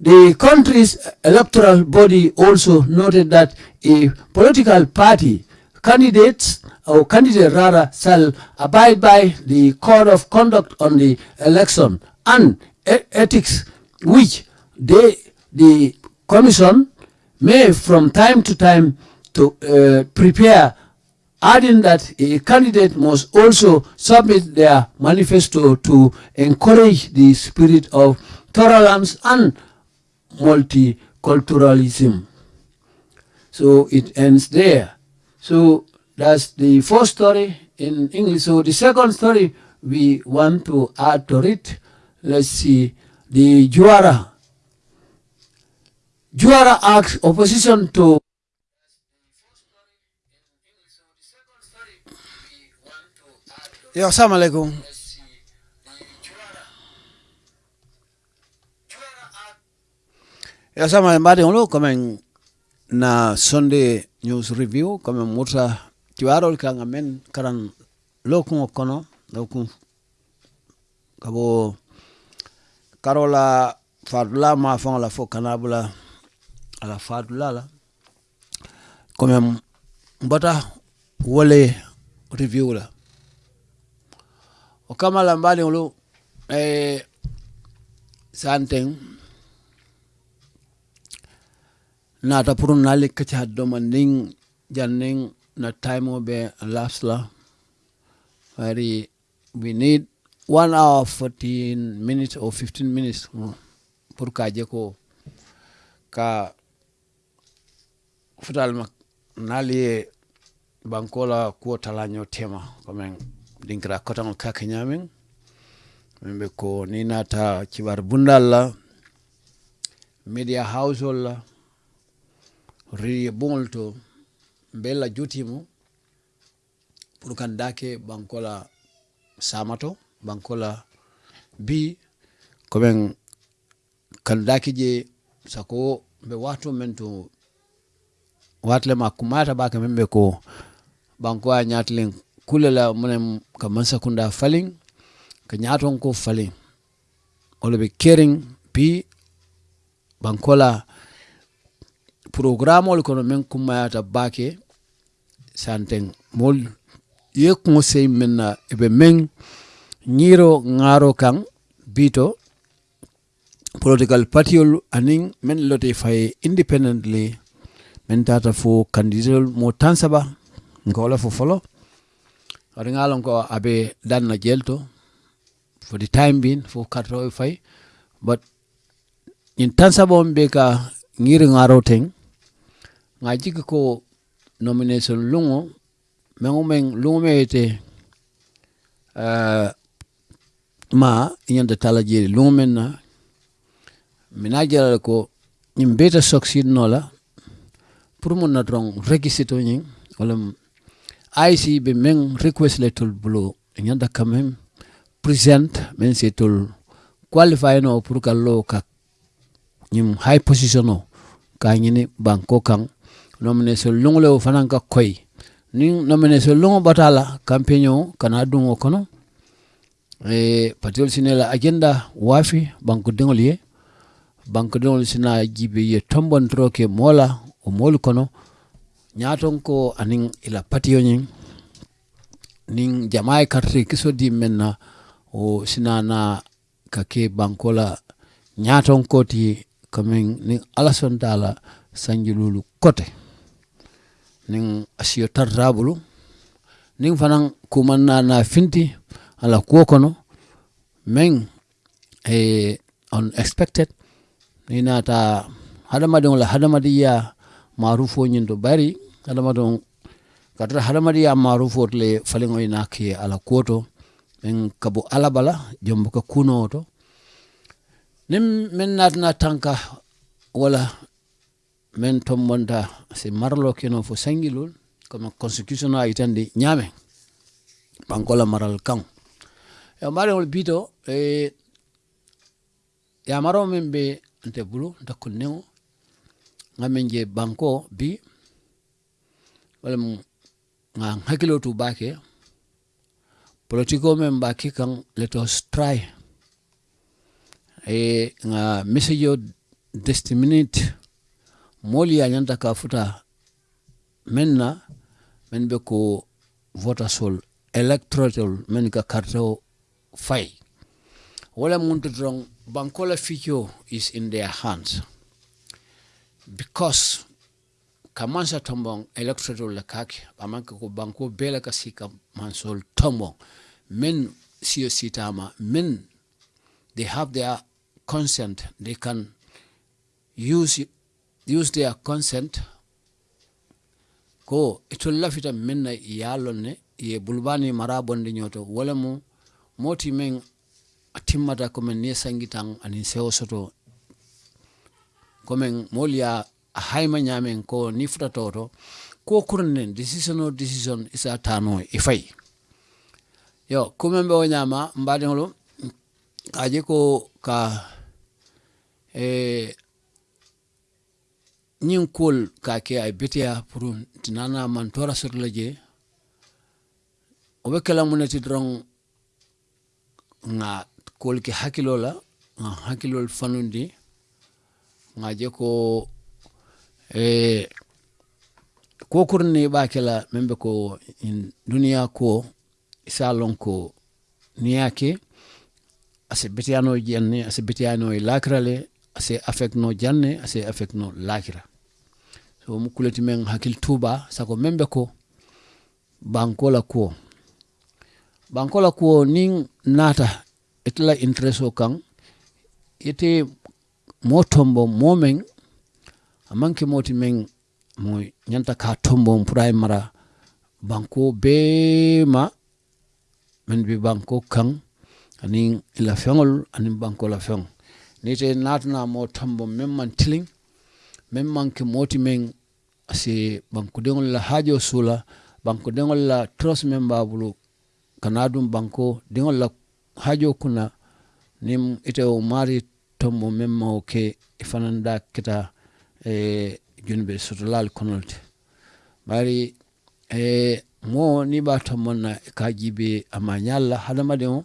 Speaker 1: The country's electoral body also noted that a political party candidates or candidate rather shall abide by the code of conduct on the election and ethics which they, the commission may from time to time to uh, prepare adding that a candidate must also submit their manifesto to encourage the spirit of tolerance and multiculturalism. So it ends there. So that's the first story in English. So the second story we want to add to it. Let's see. the Juara. Juara Act opposition to Yo, assalamu alaikum. Yo, assalamu alaikum. Mbadi ngolo kamen na Sunday News Review kamen mutra tiwarol kangamen karan lokung okono lokung kabo karola fatula ma faŋo la fo kana bula la. Fatula la comme mbota wole review la. O kama la mbaɗiŋolu eh, santeŋ naata pour naali kaca doma niŋ janniŋ na time be laps la. Bari we need one hour 14 minutes or 15 minutes. Mm, pour ka je ko ka futal ma nali bankola ko talanyo tema. Comme dinkira kotaŋol kake nyamin membe be ko ni nata kibar bundalla media household la riye buŋol to mbella jutimo pour kan dake bankola samato bankola bi komin kandaki je sako be wato men to watle ma kumata baka men be ko banko a nyatlen kule la munem ka mansa kunda falin ka nyaton ko falin be kering bi bankola programme ol kono men kummayata bake santen mol ye kuŋo sey men na ebe men ñiro ŋaaro kaŋ bito political partiol anin men lote faye independently men tata fo candidatol mo tansaba saba wala fo folo. Wadi ngalon ko abe danna jelto for the time being fo katro e fay but in tan saba on be ka ngiri ŋaro ten nga jiki ko nomination lungo mengu men lungo me ite uh, ma inyanda tala jeri lumen men na. Mina jala ko nyim beta succeed no la pour mon na drong regisito nyin wala IC be meng request le tul blo inyanda kamem present men se tul qualify no pour ka lo ka nyim high position no. Ka nyini banko kan nomination lungo le fanan ka koy ni nomination lungo batala campaigno kana dungo kono Eh, e patiol la agenda waafi banko deŋol ye banque deŋol sina jibe ye tombontoro ke moola o moolu kono. Ñaaton ko aniŋ ila patiyo ñiŋ niŋ jama ye karte kiso di meŋ na o sina na ka ke banko la ñaaton ko ti kamiŋ niŋ ala sonta la sanjilulu kote. Niŋ asiyo tarta bulu niŋ fanaŋ kumaŋ na na finti ala kuo kono meŋ e unexpected ni nata hadamadiŋo la hadamadiya marufo ñiŋ to bari hadamadiŋo katara hadamadiya marufo to le faliŋo ina ke ala kuwo to men kabo ala bala jombo ka kunoo to. Niŋ men naatina tanka wala men tombonta si marlo keno fo sangilol comme constitution a itandi ñaame bankola maral kan yamare ol bito eh, yamaro min be nte bulu nte kunneŋo ŋa je banko bi walam nga hakilo tu baake politiko min ba kan kaŋ let us try. Eh, nga message destinate moolu ye a ñanta ka futa meŋ na meŋ be ko votasol electoral men ka karto fay wala muntu doroŋ bankola la ficio is in their hands. Because kamansa tombong electoral la kake amanka ko banko bela ka sika mansol tombong men siyo sitama men they have their consent. They can use use their consent. Ko itol lafita men na yalon ne ye bulbani marabonde nyoto. Wala mo moti meŋ a timmata komeŋ niŋ ye sanji taŋ aniŋ sewo soto komeŋ moolu ye a hayima ñaameŋ ko niŋ futata to kuwo decision decision i se a taa noo i fayi yo kumeŋ be wo ñaama mbaadiŋolu ka a je ko ka e, ñiŋ kuolu ka a ke a ye beteyaa puru tinanaŋ a maŋ tora soto la je. Wo be kela muŋ ne ti doroŋ nga kol ke hakilo la nga hakkilol fanundi nga je ko e ko kurni ba kala membe ko in duniya ko isa lon ko niyake ase betiyano janne ase betiyano e lakira le ase affect no janne ase affect no lakira so mu kuleti men hakil tuba sako membe ko bankola ko bankola ko nin nata itla intereso kan ite mo tombo momen amanke moti men mo nyanta ka tombo puray mara banko be ma men bi banko kan anin ila feŋol anin banko la feŋ ni te natuna mo tombo men man tiling men manke moti men se banko deŋol la hajo sula banko deŋol la trust men babulu kanadum banko dingol la hajo kuna niŋ ite o maari tombo meŋ ma ke i kita e, junbe sotolal konolte. Bari e, mo ni ba tomboŋ ka jibe a ma ñaal la hadamadiŋo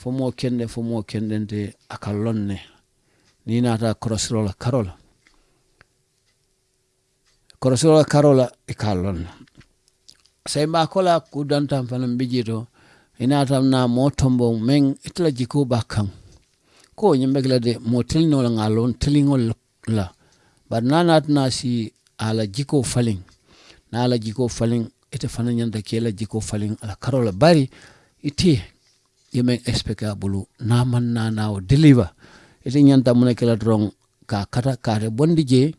Speaker 1: fo moo kende fo moo kendente a ka loŋ nata niŋ naata korosiro la karo la korosiro la karo la i bijito inata na mo tombo men itla jiko bakang. Ko ko nyimbe de mo tilno la ngalon tilingol la bar nanat na si ala jiko faling. Na ala jiko faling ite fana nyanda kela jiko faling ala karola bari iti yemen expecta bulu. Na man na na deliver. Ite nyanta mun kela drong ka kata kare bondi je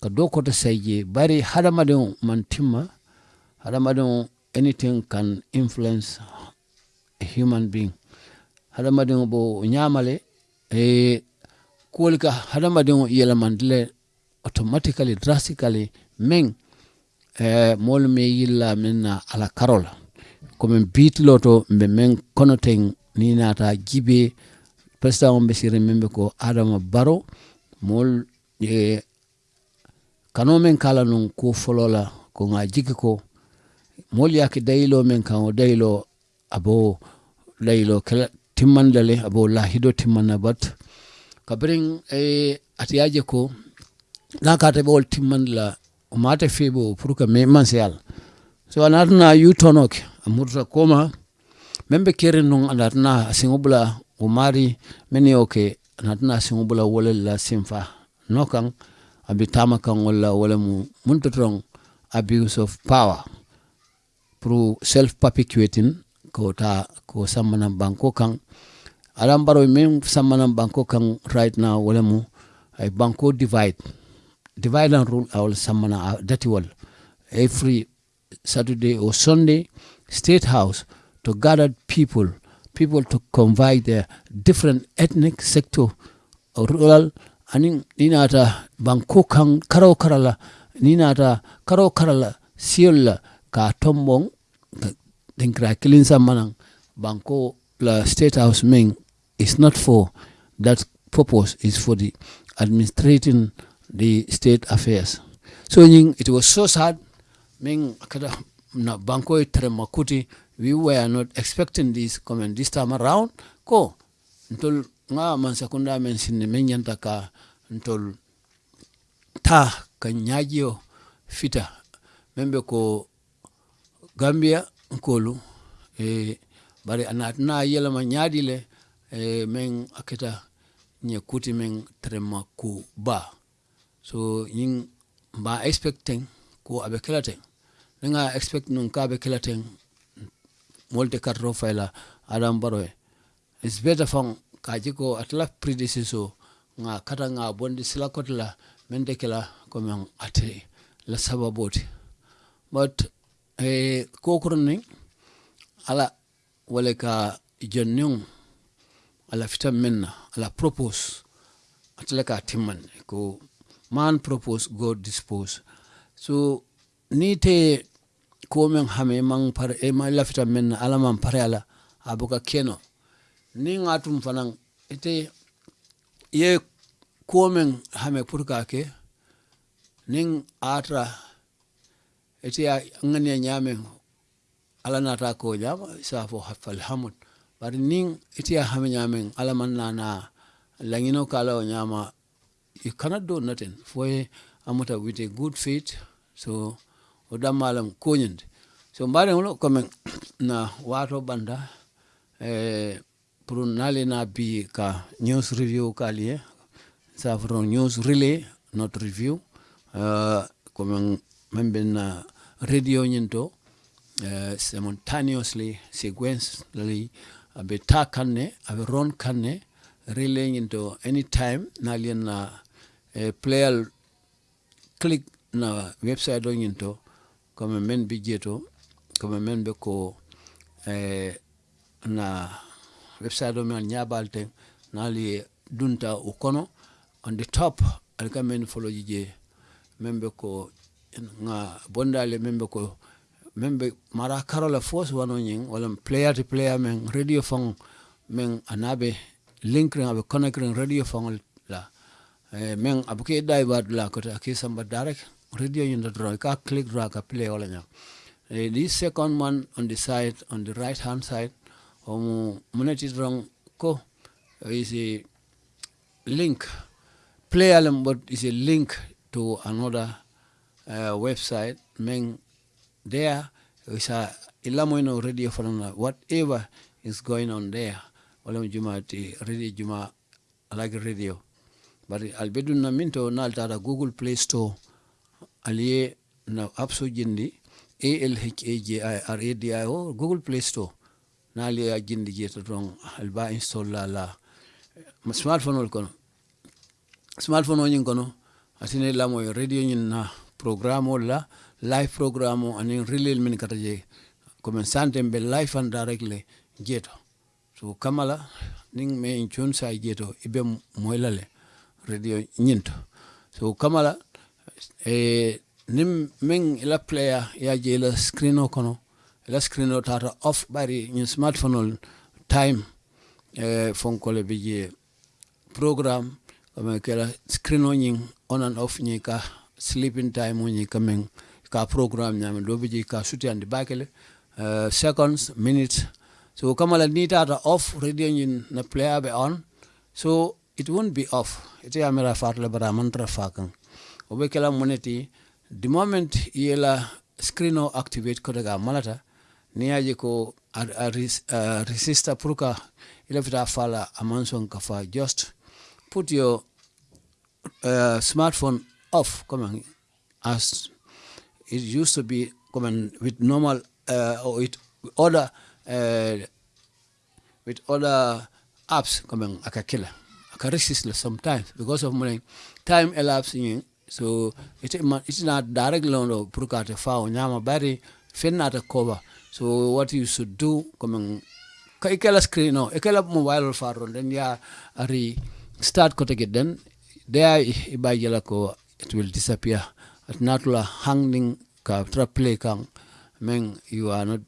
Speaker 1: ka do ko je. Bari hadamadin man timma hadamadin anything can influence human being. Hadamadiŋo bo ñaama le eh, kuwol ka hadamadiŋo yelemandi le automatically drastically meŋ eh, moolu me yilla meŋ na ala karo la komi biitilo to mbe meŋ kono teŋ niŋ naata jibe presidaŋo be siri meŋ be ko adama baro moolu eh, kanoo meŋ ka la nuŋ kuo folo la ko ŋa jiki ko moolu ye a ke dayiloo meŋ kaŋ wo dayiloo abo layilo kala timmanda le abo lahido timmanna bat kabirin eh, atiyaje ko na kata be wol timmanda la o mate febo pour que me man se yalla so anatna yutonoke amurta koma membe kere non anatna singobla o mari meni oke anatna singobla wala la simfa. Nokan abi tama wala wala mu muntotron abuse of power. Through self perpetuating ko ta ko samana banko kan alam baro min samana banko kan right now wala mu ay banko divide. Divide and rule awol sammana dati wal every saturday or sunday state house to gather people people to convey their different ethnic sector rural anin ninata banko kan karo karala ninata karo karala siyolla ka tombon den kra kilin manang banko la state house men is not for that purpose is for the administrating the state affairs. So ying it was so sad. Ming kada na banko itre makuti we were not expecting this comment this time around. Ko ntol nga man sekunda men sinne men yanta ka ntol ta ka nyajio fita membe ko Gambia nkolu e bari anat na yela ma nyadi le e men akita nye kuti men trema ku ba. So yin ba expecting ko abe kelaten nga expect nun ka abe kelaten molte katro faila adam baroy is better fang ka jiko atla predecessor nga kata nga bondi sila kotla mende kela ko men ate la sababoti but eh ko kurni ala wala ka jonnyong ala fitam minna ala propose atla ka timman ko man propose god dispose. So ni te komen hame man par e ma lafita minna ala man pare ala abuka keno. Ni ngatum fanan ite ye komen hame purka ke nin atra ite ya ngani nyame ala nata ko nyama sa fo hafal hamud. Bari nin ite ya hame nyame ala man na langino kala o nyama you cannot do nothing. For amuta with a good faith so odam malam konyende so mbare ngulo kome na wato banda eh, pour nale na bi ka news review ka liye sa from news relay not review uh, komen membe na radio nyinto uh, simultaneously sequentially abe ta kanne abe ron kanne relay nyinto anytime nalien na uh, player click na website do nyinto comme men bi jeto comme men be ko eh, na website do men nyabalte na li dunta o kono on the top alka men follow je membe ko nga bondale meŋ be ko meŋ be mara karo la fo wano ñiŋ walla player to player meŋ radio faŋo meŋ a naŋ be linkiriŋ a be radio faŋo la. Eh, meŋ a be ka la a koto samba direct radio ñinto doroŋ i ka click doroŋ ka play wo la eh, the second one on the side on the right hand side omu mu ne ti doroŋ ko is a link. Player but is a link to another uh, website men there is a ilamoino radio from whatever is going on there wala juma ti radio juma like radio. But albedun na minto naltara google play store aliye na apso jindi alhaji google play store na aliye jindi jeta don alba install la la. Smartphone ol kono. Smartphone o nyin kono atine lamoyo radio nyin na programme o la life programme o aniŋ relil min kata e, je komi sante be life and direct le jeeto so kama la niŋ me n cuun sa jeeto i be moyi la le radio ñiŋ to so kama la eh, niŋ meŋ i la player ye a je la screen o kono i la screen o taata off bari ñiŋ smartphone ol time eh, fonko le e bi je programme komi ke la screen o ñiŋ on and off ñiŋ ka sleeping time nyi kamen ka programme do be je ka suti andi bakele uh, seconds minutes. So kamala ni tata off radio nyin na player be on. So it won't be off. Ite amera farle bara mantra fakan obe kala moneti the moment yela screen o activate ko daga malata ni aje ko a, a, a resistor pruka ila fita fala amanson kafa just put your uh, smartphone off come as it used to be come with normal uh, or with other uh, with other apps come akakila aka resist sometimes because of money. Time elapsing so it it's not direct loan or purkate fa nyama bari fennata cover. So what you should do come ka ikela screen no ikela mobile faro then ya ari start ko take then there ibayela ko it will disappear. At natula hanging ka tra play kang. Meng you are not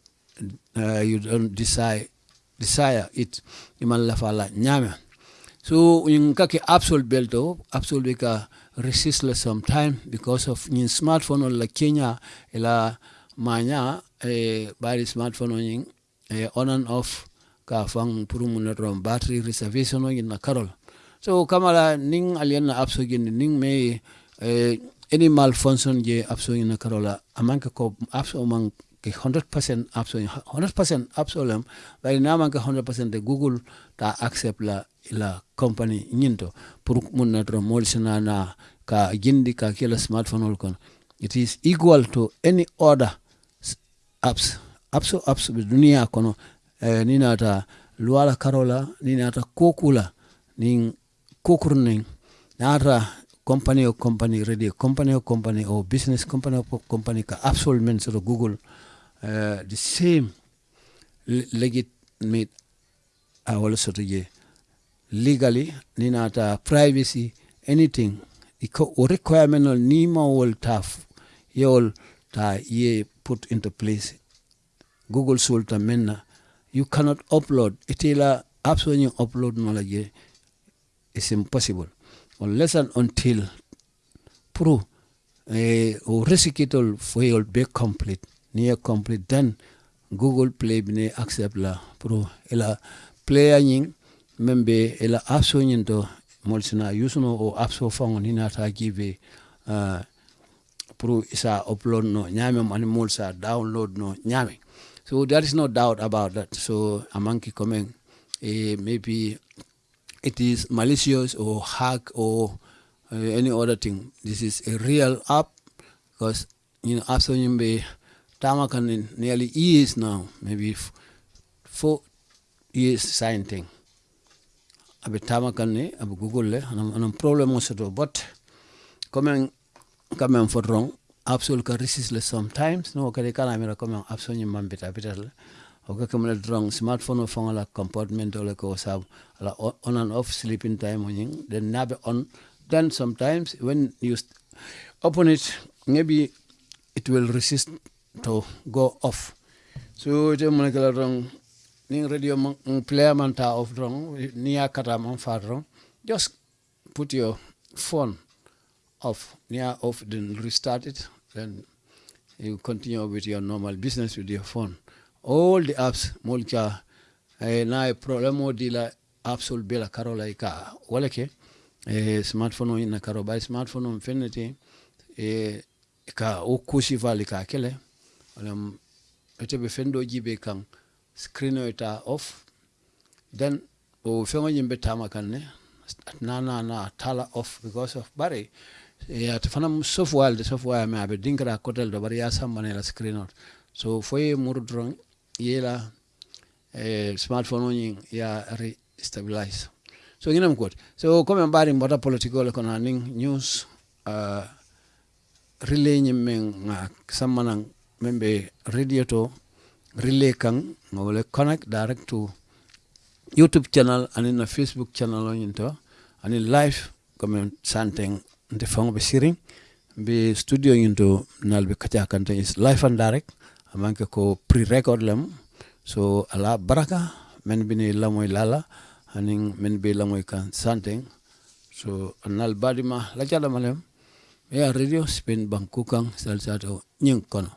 Speaker 1: uh, you don't desire desire it. Iman la fala nyame. so in kaki absol belto absol ka resistless sometime because of in smartphone la kenya ila manya e bari smartphone on e on and off ka fang puru mun rom battery reservation on na karol so kamala ning alien na gin ning me e any malfunction je apso in karola amanka ko apso man ke 100% apso 100% apso lam bari na man ke 100% de google ta accept la la company nyinto. Pour mun na rom molsina na ka jindi ka kila smartphone ol kon. It is equal to any other apps apps apps dunia kono. Eh, nina nata luala karola nina nata kokula nin kokurning. Nata company o company radio company o company or business company o company ka absol men so google uh, the same legitimate awol soto je legally ni nata privacy anything iko requirement ol nima wol taf yewol ta ye put into place. Google sulta menna you cannot upload itila you upload knowledge is impossible unless and until pro eh, o resikitol foyol be complete near complete then google play bine accept la pro ila player nying membe ila apps nyin to molsina yusuno o apps o fango ni nata give uh, pro isa upload no nyame mani molsa download no nyame. So there is no doubt about that. So amanki coming eh, maybe it is malicious or hack or uh, any other thing. This is a real app because you know after you be tamakan nearly years now, maybe four years sign thing. Abe tamakan ne abe Google le anam problem soto but coming coming for wrong absol ka resist sometimes no kade kana mira coming absol ni mambita bital ka kamala drong smartphone phone la compartment le ko sab la on and off sleeping time on then nabe on. Then sometimes when you open it maybe it will resist to go off. So je mo kala drong ning radio man player man ta off drong ni akata man fa drong just put your phone off. Near off then restart it. Then you continue with your normal business with your phone all the apps mulka eh, na problemo di la apps ol bela karola ka wala ke eh, smartphone ina karo. By smartphone on fenete eh, ka o kusi vali ka kele wala ete be fendo jibe kan screen eta off. Then o fengo nyimbe tama kan ne na na na tala off because of bari ya te fana software de software me abe dinkra kotel do bari ya sambane la screen out so foye muru yela eh, smartphone oni ya restabilize so ngina mkot so comme mbari mbota political ko na ning news uh, relay men nga samana membe radio to relay kan ngole connect direct to youtube channel and na facebook channel on to and in live comme santeng nte fango be siring be studio into nalbe kacha kante is live and direct amanke ko pre-record lam so ala baraka men bini lamoy lala aning men be lamoy kan santeng. So anal badima la jala malem ya radio spin bangkukang salsato nying kono